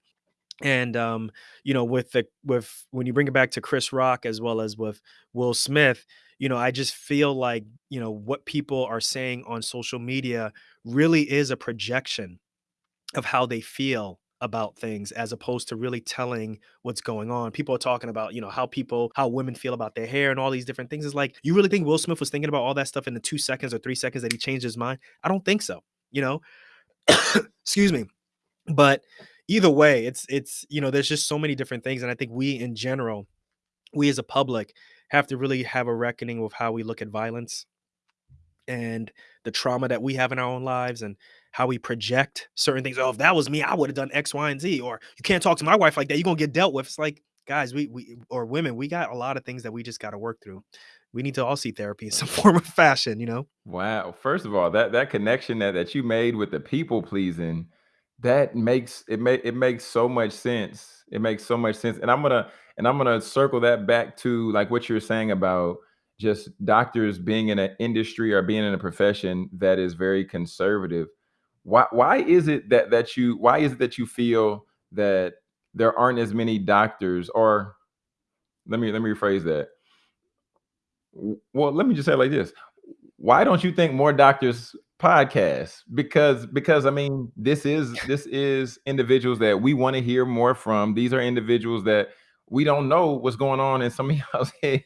And um, you know, with the with when you bring it back to Chris Rock as well as with Will Smith, you know, I just feel like, you know, what people are saying on social media really is a projection of how they feel about things as opposed to really telling what's going on. People are talking about, you know, how people how women feel about their hair and all these different things. It's like, you really think Will Smith was thinking about all that stuff in the 2 seconds or 3 seconds that he changed his mind? I don't think so, you know? Excuse me. But either way, it's it's, you know, there's just so many different things, and I think we in general, we as a public have to really have a reckoning with how we look at violence and the trauma that we have in our own lives and how we project certain things. Oh, if that was me, I would have done X, Y, and Z. Or you can't talk to my wife like that. You're gonna get dealt with. It's like, guys, we we or women, we got a lot of things that we just got to work through. We need to all see therapy in some form of fashion, you know. Wow. First of all, that that connection that that you made with the people pleasing, that makes it make it makes so much sense. It makes so much sense. And I'm gonna and I'm gonna circle that back to like what you're saying about just doctors being in an industry or being in a profession that is very conservative. Why why is it that that you why is it that you feel that there aren't as many doctors or let me let me rephrase that. Well, let me just say it like this why don't you think more doctors podcast because because i mean this is this is individuals that we want to hear more from these are individuals that we don't know what's going on in some of y'all's heads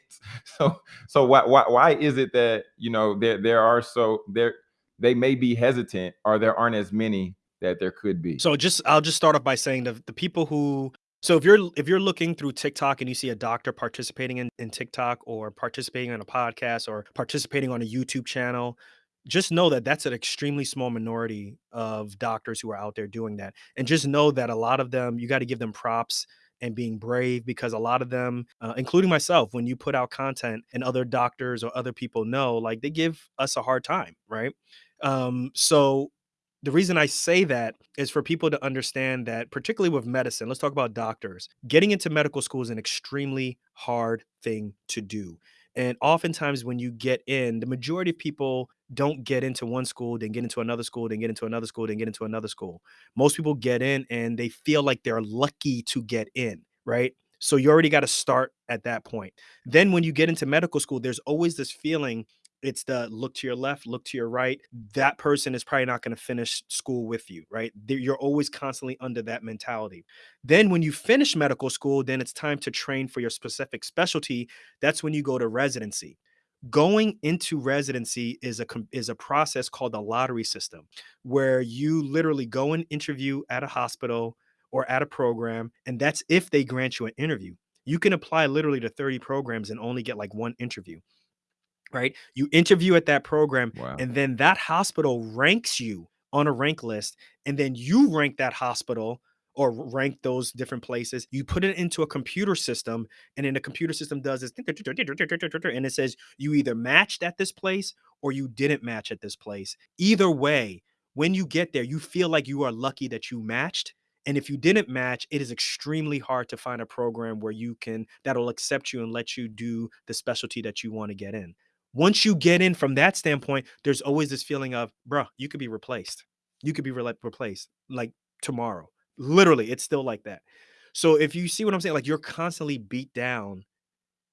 so so why why, why is it that you know there there are so there they may be hesitant or there aren't as many that there could be So just I'll just start off by saying the the people who so if you're if you're looking through TikTok and you see a doctor participating in, in TikTok or participating in a podcast or participating on a YouTube channel, just know that that's an extremely small minority of doctors who are out there doing that. And just know that a lot of them, you got to give them props and being brave because a lot of them, uh, including myself, when you put out content and other doctors or other people know, like they give us a hard time, right? Um, so the reason I say that is for people to understand that, particularly with medicine, let's talk about doctors. Getting into medical school is an extremely hard thing to do. And oftentimes, when you get in, the majority of people don't get into one school, then get into another school, then get into another school, then get into another school. Most people get in and they feel like they're lucky to get in, right? So you already got to start at that point. Then, when you get into medical school, there's always this feeling it's the look to your left, look to your right. That person is probably not going to finish school with you, right? You're always constantly under that mentality. Then, when you finish medical school, then it's time to train for your specific specialty. That's when you go to residency. Going into residency is a is a process called the lottery system, where you literally go and interview at a hospital or at a program, and that's if they grant you an interview. You can apply literally to 30 programs and only get like one interview right? You interview at that program, wow and then that hospital ranks you on a rank list, and then you rank that hospital or rank those different places. You put it into a computer system, and then the computer system does this, and it says you either matched at this place or you didn't match at this place. Either way, when you get there, you feel like you are lucky that you matched. And if you didn't match, it is extremely hard to find a program where you can that'll accept you and let you do the specialty that you want to get in once you get in from that standpoint, there's always this feeling of, bruh, you could be replaced. You could be rela- replaced like tomorrow. Literally, it's still like that. So if you see what I'm saying, like you're constantly beat down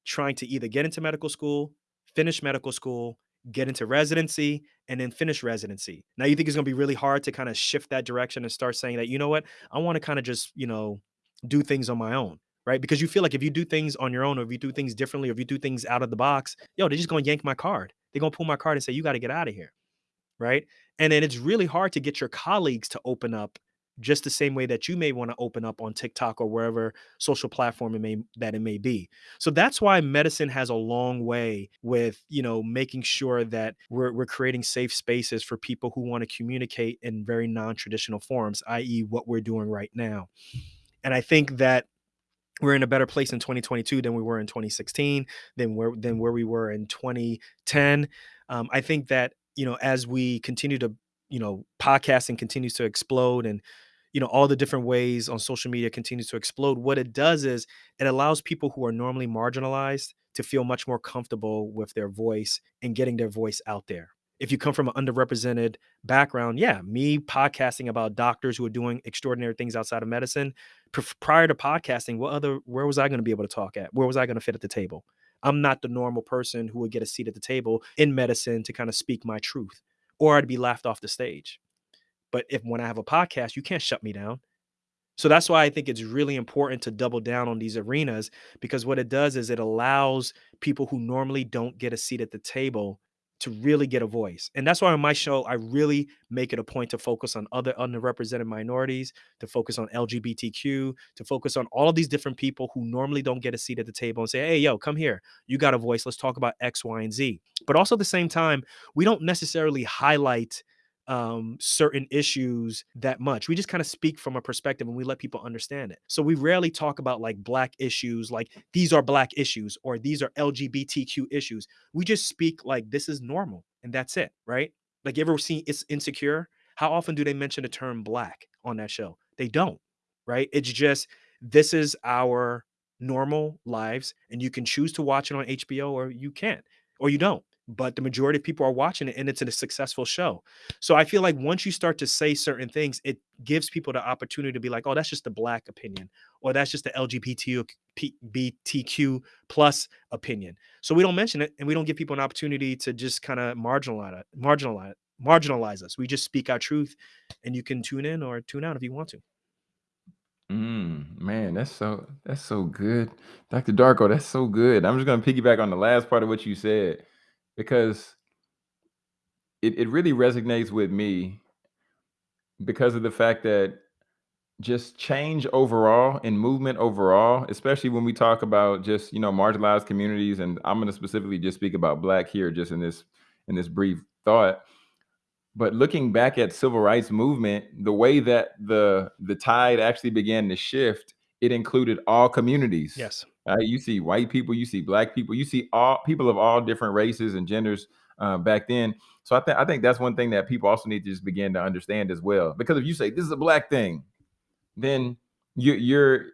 trying to either get into medical school, finish medical school, get into residency, and then finish residency. Now you think it's gonna be really hard to kind of shift that direction and start saying that, you know what, I want to kind of just, you know, do things on my own. Right. Because you feel like if you do things on your own, or if you do things differently, or if you do things out of the box, yo, they're just gonna yank my card. They're gonna pull my card and say, you got to get out of here right? And then it's really hard to get your colleagues to open up just the same way that you may want to open up on TikTok or wherever social platform it may that it may be. So that's why medicine has a long way with, you know, making sure that we're we're creating safe spaces for people who want to communicate in very non-traditional forms, i.e. what we're doing right now. And I think that we're in a better place in 2022 than we were in 2016 than where than where we were in 2010 um, i think that you know as we continue to you know podcasting continues to explode and you know all the different ways on social media continues to explode what it does is it allows people who are normally marginalized to feel much more comfortable with their voice and getting their voice out there if you come from an underrepresented background yeah me podcasting about doctors who are doing extraordinary things outside of medicine prior to podcasting, what other where was I going to be able to talk at? Where was I going to fit at the table? I'm not the normal person who would get a seat at the table in medicine to kind of speak my truth, or I'd be laughed off the stage. But if when I have a podcast, you can't shut me down. So that's why I think it's really important to double down on these arenas because what it does is it allows people who normally don't get a seat at the table to really get a voice. And that's why on my show, I really make it a point to focus on other underrepresented minorities, to focus on LGBTQ, to focus on all of these different people who normally don't get a seat at the table and say, hey, yo, come here. You got a voice. Let's talk about X, Y, and Z. But also at the same time, we don't necessarily highlight um, certain issues that much. We just kind of speak from a perspective and we let people understand it. So we rarely talk about like black issues, like these are black issues or these are LGBTQ issues. We just speak like this is normal and that's it, right? Like you ever seen it's insecure? How often do they mention the term black on that show? They don't, right? It's just this is our normal lives and you can choose to watch it on HBO or you can't or you don't but the majority of people are watching it and it's a successful show. So I feel like once you start to say certain things, it gives people the opportunity to be like, oh, that's just the black opinion, or that's just the LGBTQ plus opinion. So we don't mention it and we don't give people an opportunity to just kind of marginalize marginalize marginalize us. We just speak our truth and you can tune in or tune out if you want to. Mm, man, that's so that's so good. Dr. Darko, that's so good. I'm just gonna piggyback on the last part of what you said because it, it really resonates with me because of the fact that just change overall and movement overall, especially when we talk about just you know marginalized communities, and I'm going to specifically just speak about Black here, just in this in this brief thought. But looking back at civil rights movement, the way that the the tide actually began to shift, it included all communities. Yes. Uh, you see white people, you see black people, you see all people of all different races and genders uh, back then. So I think I think that's one thing that people also need to just begin to understand as well. Because if you say this is a black thing, then you're you're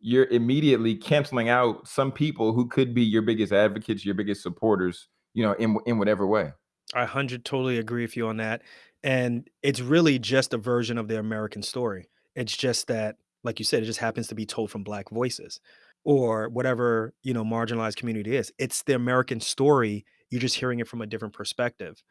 you're immediately canceling out some people who could be your biggest advocates, your biggest supporters, you know, in in whatever way. I 100 totally agree with you on that. And it's really just a version of the American story. It's just that, like you said, it just happens to be told from black voices or whatever, you know, marginalized community is. It's the American story. You're just hearing it from a different perspective.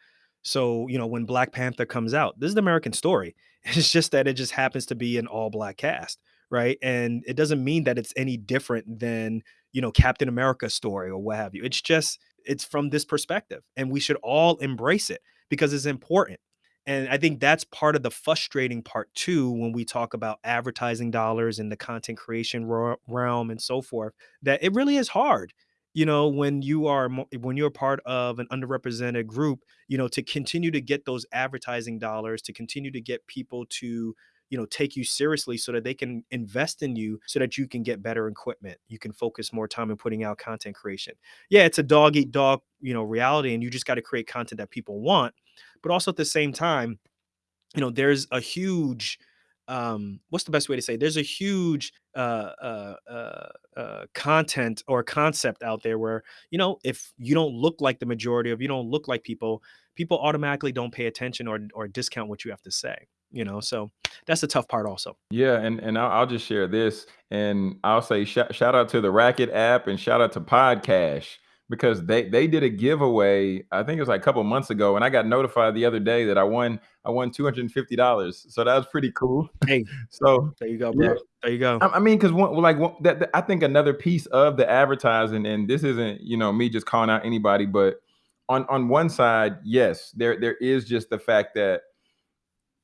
So, you know, when Black Panther comes out, this is the American story. It's just that it just happens to be an all black cast, right? And it doesn't mean that it's any different than, you know, Captain America's story or what have you. It's just it's from this perspective and we should all embrace it because it's important. And I think that's part of the frustrating part too when we talk about advertising dollars and the content creation realm and so forth that it really is hard you know when you are when you're part of an underrepresented group you know to continue to get those advertising dollars to continue to get people to you know take you seriously so that they can invest in you so that you can get better equipment you can focus more time in putting out content creation. Yeah it's a dog eat dog you know reality and you just got to create content that people want but also at the same time you know there's a huge um what's the best way to say it? there's a huge uh, uh uh uh content or concept out there where you know if you don't look like the majority of you don't look like people people automatically don't pay attention or or discount what you have to say you know? So that's the tough part also. Yeah, and and I'll, I'll just share this, and I'll say shout, shout out to the Racket app and shout out to Podcash because they they did a giveaway. I think it was like a couple months ago, and I got notified the other day that I won I won two hundred and fifty dollars. So that was pretty cool. hey So there you go yeah, bro there you go I, I mean, because one like one, that, that- I think another piece of the advertising, and this isn't you know me just calling out anybody, but on on one side, yes, there there is just the fact that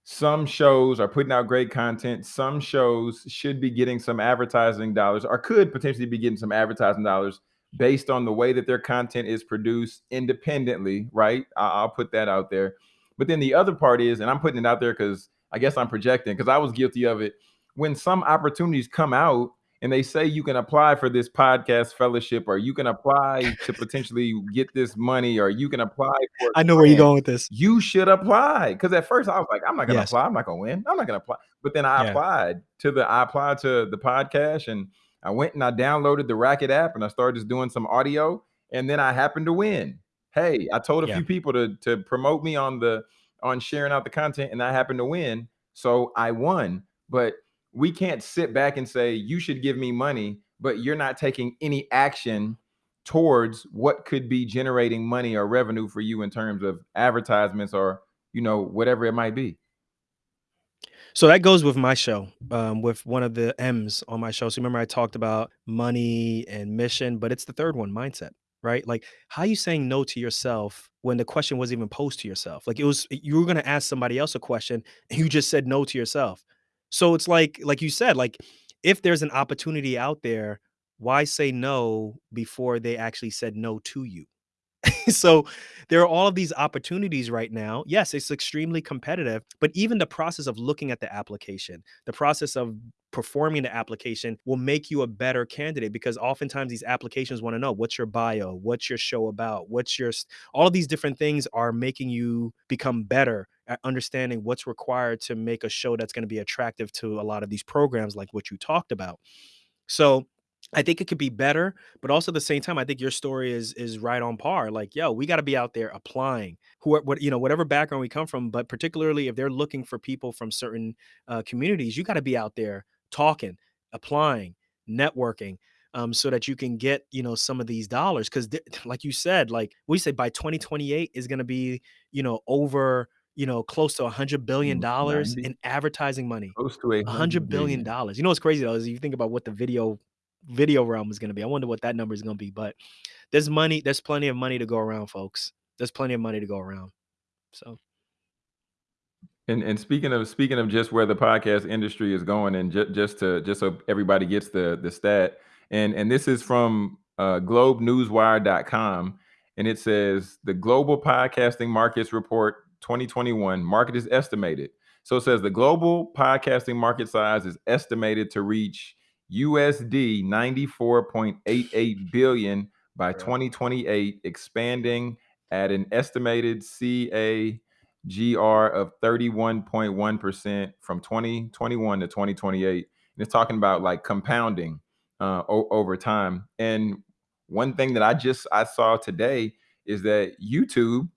some shows are putting out great content. Some shows should be getting some advertising dollars or could potentially be getting some advertising dollars based on the way that their content is produced independently, right? I- I'll put that out there. But then the other part is, and I'm putting it out there because I guess I'm projecting because I was guilty of it. When some opportunities come out and they say you can apply for this podcast fellowship or you can apply to potentially get this money or you can apply for i know where you're going with this you should apply. Because at first I was like, I'm not gonna yes apply. I'm not gonna win. I'm not gonna apply. But then I yeah applied to the I applied to the podcast and I went and I downloaded the Racket app and I started just doing some audio and then I happened to win. Hey, I told a yeah few people to to promote me on the on sharing out the content and I happened to win. So I won. But we can't sit back and say you should give me money, but you're not taking any action towards what could be generating money or revenue for you in terms of advertisements or you know whatever it might be So that goes with my show, um, with one of the M's on my show. So remember I talked about money and mission, but it's the third one, mindset, right? Like how are you saying no to yourself when the question wasn't even posed to yourself? Like it was you were gonna ask somebody else a question and you just said no to yourself. So it's like like you said, like if there's an opportunity out there, why say no before they actually said no to you? so there are all of these opportunities right now. Yes, it's extremely competitive, but even the process of looking at the application, the process of performing the application will make you a better candidate because oftentimes these applications want to know what's your bio, what's your show about, what's your all of these different things are making you become better at understanding what's required to make a show that's going to be attractive to a lot of these programs like what you talked about. So I think it could be better, but also at the same time, I think your story is is right on par. Like, yo, we got to be out there applying. Who, what you know, whatever background we come from, but particularly if they're looking for people from certain uh, communities, you got to be out there talking, applying, networking, um, so that you can get you know some of these dollars. Because, like you said, like we say by 2028 is going to be you know over you know close to a hundred billion dollars in advertising money close to a hundred billion dollars. You know what's crazy though is you think about what the video video realm is going to be. I wonder what that number is going to be. But there's money. There's plenty of money to go around, folks. There's plenty of money to go around. So And and speaking of speaking of just where the podcast industry is going, and ju- just to just so everybody gets the the stat, and and this is from uh, GlobeNewsWire.com, and it says the Global Podcasting Markets Report 2021 market is estimated. So it says the global podcasting market size is estimated to reach USD 94.88 billion by 2028, expanding at an estimated CA GR of 31.1% from 2021 to 2028. And it's talking about like compounding uh, over time. And one thing that I just I saw today is that YouTube,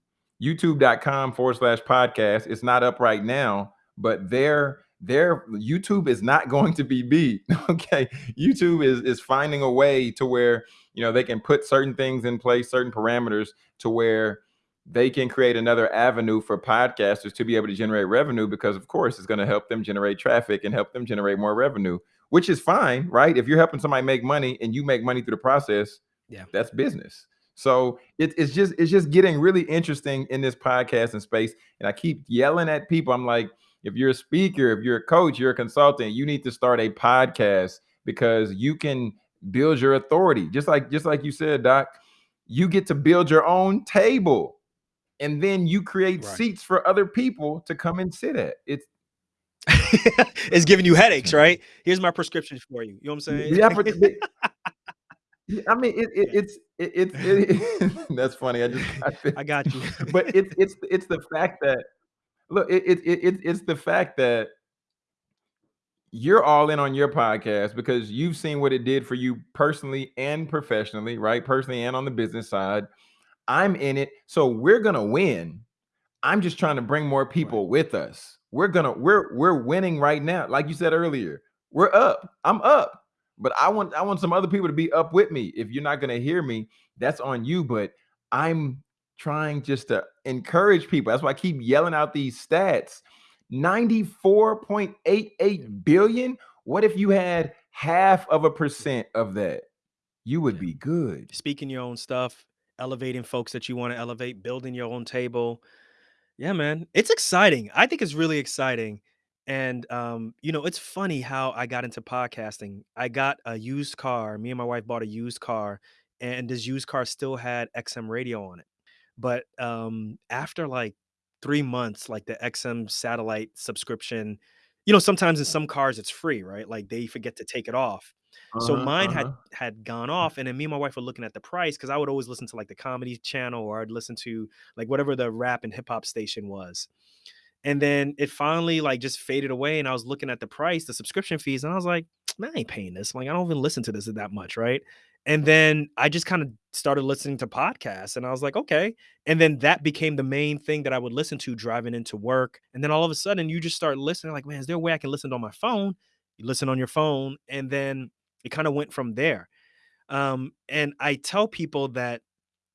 youtube.com forward slash podcast, it's not up right now, but their their YouTube is not going to be beat. Okay. YouTube is is finding a way to where you know they can put certain things in place, certain parameters to where they can create another avenue for podcasters to be able to generate revenue because of course it's going to help them generate traffic and help them generate more revenue which is fine right if you're helping somebody make money and you make money through the process Yeah. that's business so it, it's just it's just getting really interesting in this podcasting space and i keep yelling at people i'm like if you're a speaker if you're a coach you're a consultant you need to start a podcast because you can build your authority just like just like you said doc you get to build your own table and then you create Right. seats for other people to come and sit at. It's it's giving you headaches, right? Here's my prescription for you. You know what I'm saying? yeah, but I mean, it, it, it's it, it's it, that's funny. I just I I got you. but it's it's it's the fact that look, it, it, it it- it's the fact that you're all in on your podcast because you've seen what it did for you personally and professionally, right? Personally and on the business side. I'm in it, so we're gonna win. I'm just trying to bring more people with us. We're gonna we're we're winning right now. Like you said earlier, we're up. I'm up. But I want I want some other people to be up with me. If you're not gonna hear me, that's on you. But I'm trying just to encourage people. That's why I keep yelling out these stats. 94.88 billion. What if you had half of a percent of that? You would be good. Speaking your own stuff, elevating folks that you want to elevate, building your own table. Yeah, man. It's exciting. I think it's really exciting. And um, you know, it's funny how I got into podcasting. I got a used car. Me and my wife bought a used car, and this used car still had XM radio on it. But um after like 3 months, like the XM satellite subscription, you know, sometimes in some cars it's free, right? Like they forget to take it off. So Uh-huh, mine had uh-huh. had gone off, and then me and my wife were looking at the price because I would always listen to like the comedy channel or I'd listen to like whatever the rap and hip hop station was. And then it finally like just faded away, and I was looking at the price, the subscription fees, and I was like, man, I ain't paying this. Like, I don't even listen to this that much, right? And then I just kind of started listening to podcasts, and I was like, okay. And then that became the main thing that I would listen to driving into work. And then all of a sudden, you just start listening, like, man, is there a way I can listen on my phone? You listen on your phone, and then it kind of went from there. Um, and I tell people that,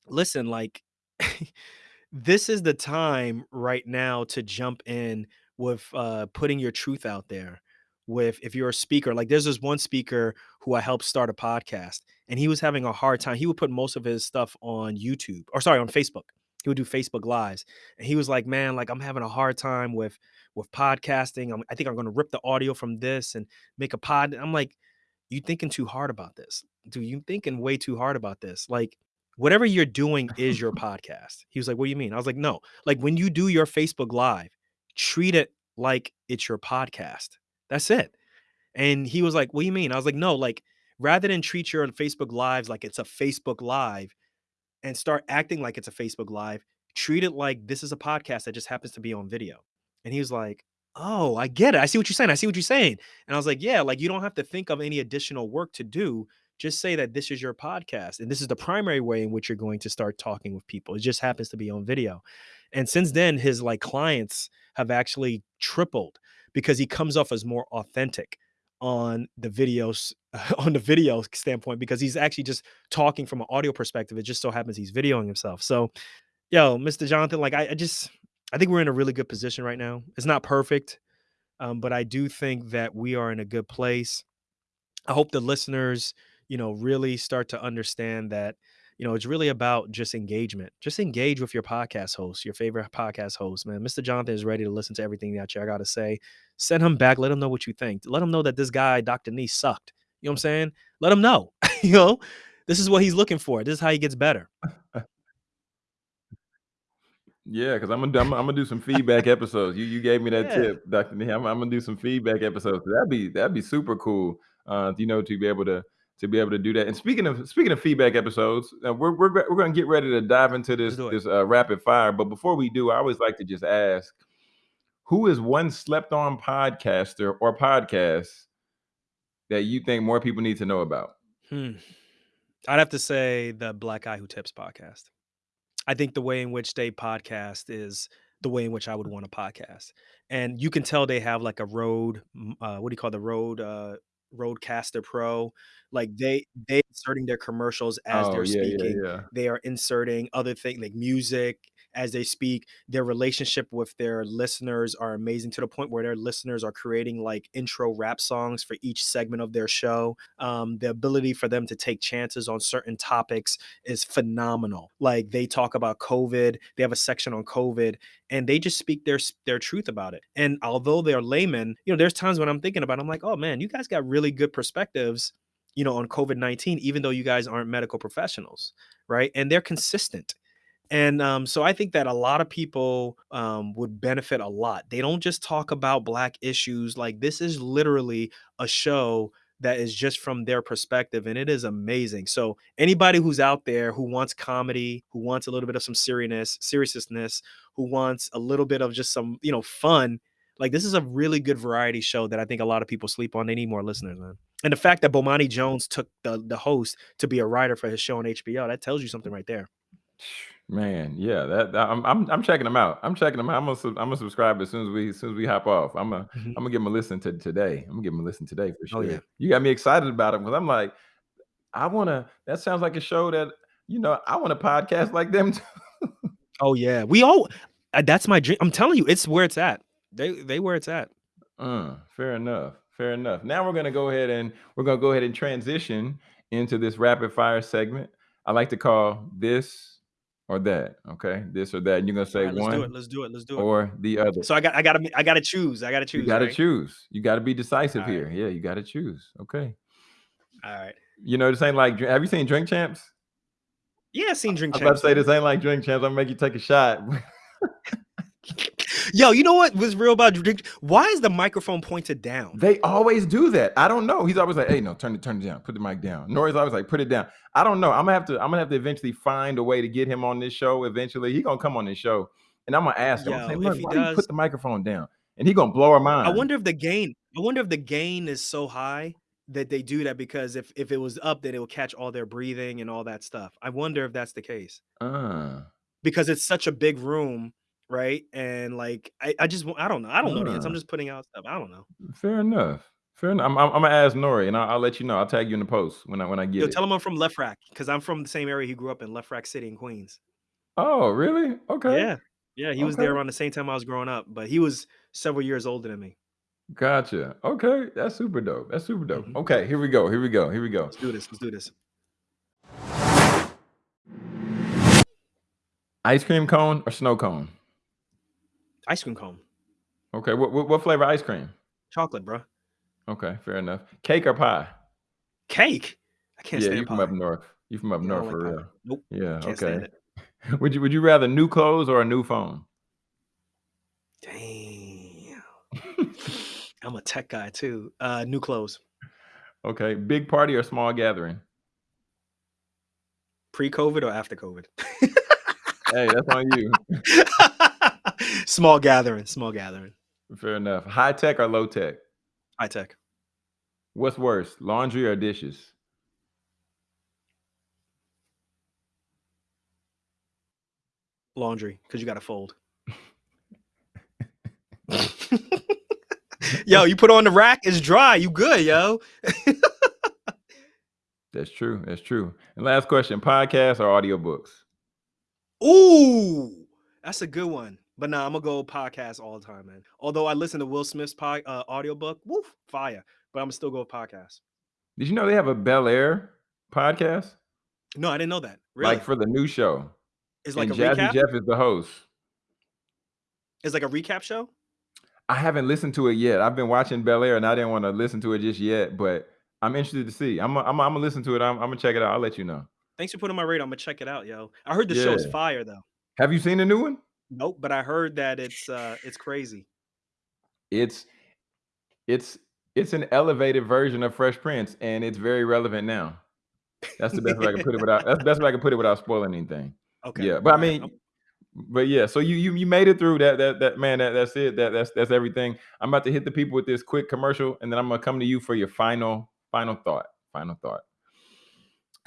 listen, like, this is the time right now to jump in with uh, putting your truth out there. With if you're a speaker, like there's this one speaker who I helped start a podcast, and he was having a hard time. He would put most of his stuff on YouTube, or sorry, on Facebook. He would do Facebook lives, and he was like, "Man, like I'm having a hard time with with podcasting. I'm, I think I'm going to rip the audio from this and make a pod." I'm like, "You thinking too hard about this, dude? You thinking way too hard about this? Like." whatever you're doing is your podcast. He was like, What do you mean? I was like, No, like when you do your Facebook Live, treat it like it's your podcast. That's it. And he was like, What do you mean? I was like, No, like rather than treat your Facebook Lives like it's a Facebook Live, and start acting like it's a Facebook Live. Treat it like this is a podcast that just happens to be on video. And he was like, Oh, I get it. I see what you're saying. I see what you're saying. And I was like, Yeah, like you don't have to think of any additional work to do. Just say that this is your podcast and this is the primary way in which you're going to start talking with people. It just happens to be on video. And since then, his like clients have actually tripled because he comes off as more authentic on the videos on the video standpoint because he's actually just talking from an audio perspective. It just so happens he's videoing himself. So, yo, Mr. Jonathan, like I, I just I think we're in a really good position right now. It's not perfect, um, but I do think that we are in a good place. I hope the listeners, you know, really start to understand that, you know, it's really about just engagement. Just engage with your podcast host, your favorite podcast host, man. Mr. Jonathan is ready to listen to everything that you I got to say. Send him back. Let him know what you think. Let him know that this guy, Dr. Nii, sucked. You know what I'm saying? Let him know. you know, this is what he's looking for. This is how he gets better. Yeah, because I'm gonna I'm, I'm, gonna do some feedback episodes. You you gave me that Yeah. tip, Doctor Nii. I'm, I'm, gonna do some feedback episodes. That'd be that'd be super cool. Uh, you know, to be able to to be able to do that. And speaking of speaking of feedback episodes, uh, we're we're we're gonna get ready to dive into this this uh, rapid fire. But before we do, I always like to just ask, who is one slept on podcaster or podcast that you think more people need to know about? Hmm. I'd have to say the Black Guy Who Tips podcast. I think the way in which they podcast is the way in which I would want a podcast. And you can tell they have like a road, uh, what do you call the road? uh, Rodecaster Pro? Like they they inserting their commercials as Oh they're yeah, yeah, speaking. yeah. They are inserting other things like music as they speak. Their relationship with their listeners are amazing to the point where their listeners are creating like intro rap songs for each segment of their show. Um, the ability for them to take chances on certain topics is phenomenal. Like they talk about COVID, they have a section on COVID, and they just speak their their truth about it. And although they're laymen, you know, there's times when I'm thinking about, it, I'm like, oh man, you guys got really good perspectives, you know, on COVID 19, even though you guys aren't medical professionals, right? And they're consistent. And um, so I think that a lot of people um, would benefit a lot. They don't just talk about Black issues. Like, this is literally a show that is just from their perspective and it is amazing. So anybody who's out there who wants comedy, who wants a little bit of some seriousness, seriousness, who wants a little bit of just some, you know, fun, like this is a really good variety show that I think a lot of people sleep on. They need more listeners, man. And the fact that Bomani Jones took the the host to be a writer for his show on HBO, that tells you something right there. Man, yeah, that, that I'm, I'm I'm checking them out. I'm checking them out. I'm gonna I'm gonna subscribe as soon as we as soon as we hop off. I'm gonna Mhm. I'm gonna give them a listen to today. I'm gonna give them a listen today for Oh sure. yeah. You got me excited about it because I'm like, I wanna. That sounds like a show that you know I want a podcast like them. Too. Oh yeah. We all. Uh, that's my dream. I'm telling you, it's where it's at. They they where it's at. Uh, fair enough. Fair enough. Now we're gonna go ahead and we're gonna go ahead and transition into this rapid fire segment. I like to call this or that. Okay, this or that. And you're gonna say right, let's do it. one Let's do it. Let's do it. or the other. So I got I got to I got to choose. I got to choose. You got to right? choose. You got to be decisive right. here. Yeah, you got to choose. Okay. All right. You know, this ain't like. Have you seen Drink Champs? Yeah, I've seen Drink Champs. I was about to say this ain't like Drink Champs. I'm gonna make you take a shot. Yo, you know what was real about Drink? Why is the microphone pointed down? they always do that. I don't know. He's always like, "Hey, no, turn it, turn it down. Put the mic down." N.O.R.E.'s always like, "Put it down." I don't know. I'm gonna have to. I'm gonna have to eventually find a way to get him on this show. Eventually, he gonna come on this show, and I'm gonna ask him. I'm Yo, saying, if "Look, he why do you put the microphone down?" And he gonna blow our mind. I wonder if the gain. I wonder if the gain is so high that they do that because if if it was up, then it would catch all their breathing and all that stuff. I wonder if that's the case Uh, because it's such a big room, right? And like I, I just I don't know. I don't know the answer. I'm just putting out stuff. I don't know. fair enough. Fair enough. I'm, I'm, I'm gonna ask N.O.R.E., and I'll, I'll, let you know. I'll tag you in the post when I when I get Yo, it. tell him I'm from Lefrak because I'm from the same area he grew up in, Lefrak City in Queens. Oh, really? Okay. Yeah, yeah. He okay. was there around the same time I was growing up, but he was several years older than me. Gotcha. Okay, that's super dope. That's super dope. Mm-hmm. Okay, here we go. Here we go. Here we go. Let's do this. Let's do this. Ice cream cone or snow cone? Ice cream cone. Okay. What what, what flavor ice cream? Chocolate, bro. Okay, fair enough. Cake or pie? Cake. I can't yeah, stand you from up north. You from up Yeah, I north don't for pie. real. Nope. Yeah. Can't okay. Would you Would you rather new clothes or a new phone? Damn. I'm a tech guy too. Uh, new clothes. Okay. Big party or small gathering? Pre-COVID or after COVID? Hey, that's on you. small gathering. Small gathering. Fair enough. High tech or low tech? High tech. What's worse, laundry or dishes? Laundry, because you got to fold. yo, you put on the rack, it's dry. You good, yo. That's true. That's true. And last question: podcasts or audiobooks? Ooh, that's a good one. But nah, I'm gonna go podcast all the time, man. Although I listen to Will Smith's pod, uh, audiobook, woof, fire. But I'm gonna still go podcast. Did you know they have a Bel Air podcast? No, I didn't know that. Really? Like for the new show. it's like and a Jazzy recap. Jeff is the host. It's like a recap show. I haven't listened to it yet. I've been watching Bel Air and I didn't want to listen to it just yet, but I'm interested to see. I'm I'm, I'm gonna listen to it. I'm, I'm gonna check it out. I'll let you know. Thanks for putting my radar. I'm gonna check it out, yo. I heard the show is fire though. Have you seen the new one? Nope, but I heard that it's uh it's crazy. It's it's it's an elevated version of Fresh Prince, and it's very relevant now. That's the best way I can put it without. That's the best way I can put it without spoiling anything. Okay. Yeah, but I all right. mean, but yeah. So you you you made it through that that that man. That that's it. That that's that's everything. I'm about to hit the people with this quick commercial, and then I'm gonna come to you for your final final thought. Final thought.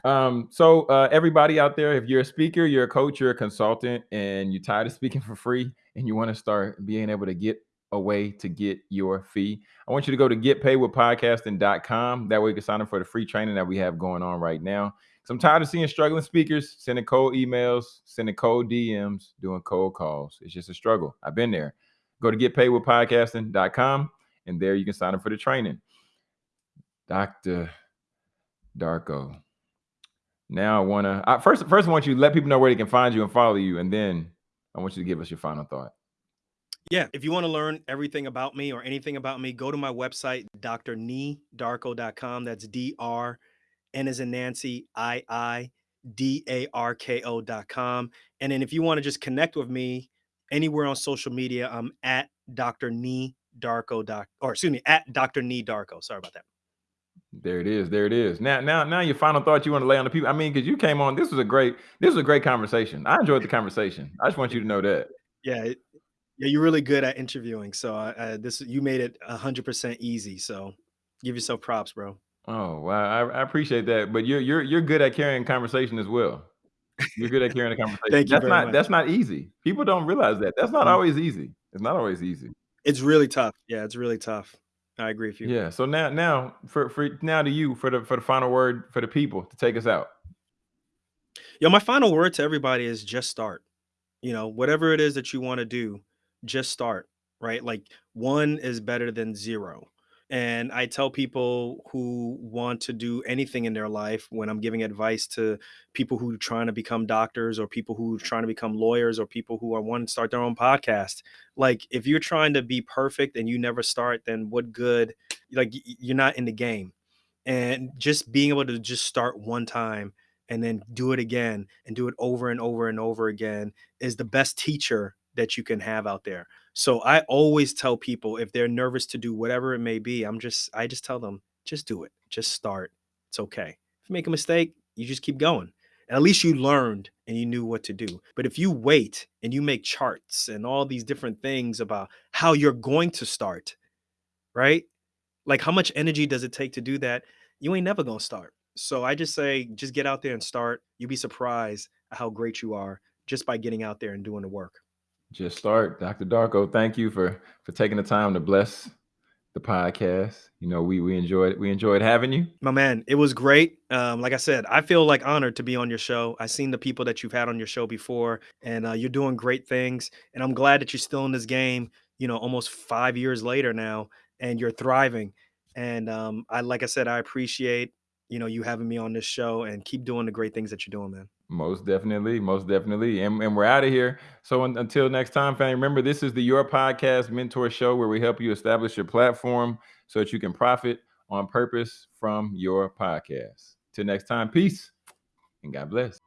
Um, so uh, everybody out there, if you're a speaker, you're a coach, you're a consultant, and you're tired of speaking for free, and you want to start being able to get a way to get your fee, I want you to go to getpaidwithpodcasting.com. That way you can sign up for the free training that we have going on right now. So I'm tired of seeing struggling speakers sending cold emails, sending cold DMs, doing cold calls. It's just a struggle. I've been there. Go to getpaidwithpodcasting.com, and there you can sign up for the training. Dr. Darko. Now I want to first. First, I want you to let people know where they can find you and follow you, and then I want you to give us your final thought. Yeah, if you want to learn everything about me or anything about me, go to my website, drniidarko.com. That's D R N as in Nancy, I I D A R K O.com. And then if you want to just connect with me anywhere on social media, I'm at Dr. Darko. Or excuse me, at Dr. Darko. Sorry about that. There it is. There it is. Now, now, now, your final thought you want to lay on the people. I mean, because you came on. This was a great. This was a great conversation. I enjoyed the conversation. I just want you to know that. Yeah, it- yeah, you're really good at interviewing. So uh, this you made it a hundred percent easy. So give yourself props, bro. Oh wow, I, I appreciate that. But you're you're you're good at carrying conversation as well. You're good at carrying a conversation. Thank you that's not much. that's not easy. People don't realize that. That's not Mhm. always easy. It's not always easy. It's really tough. Yeah, it's really tough. I agree with you. Yeah. So now now for for now to you for the for the final word for the people to take us out. Yo, my final word to everybody is just start. You know, whatever it is that you want to do, just start, right? Like one is better than zero. And I tell people who want to do anything in their life when I'm giving advice to people who are trying to become doctors or people who are trying to become lawyers or people who are wanting to start their own podcast. Like if you're trying to be perfect and you never start, then what good? Like you're not in the game. And just being able to just start one time and then do it again and do it over and over and over again is the best teacher that you can have out there. So I always tell people if they're nervous to do whatever it may be, I'm just I just tell them just do it. Just start. It's okay. If you make a mistake, you just keep going. And at least you learned and you knew what to do. But if you wait and you make charts and all these different things about how you're going to start, right? Like how much energy does it take to do that? You ain't never going to start. So I just say just get out there and start. You'll be surprised how great you are just by getting out there and doing the work. Just start. Dr. Darko, thank you for for taking the time to bless the podcast. You know, we we enjoyed we enjoyed having you. My man, it was great. Um, like I said, I feel like honored to be on your show. I've seen the people that you've had on your show before, and uh, you're doing great things. And I'm glad that you're still in this game. You know, almost five years later now, and you're thriving. And um, I, like I said, I appreciate you know you having me on this show, and keep doing the great things that you're doing, man. Most definitely, most definitely. And, and we're out of here. So un- until next time, family, remember this is the Your Podcast Mentor Show where we help you establish your platform so that you can profit on purpose from your podcast. Till next time, peace and God bless.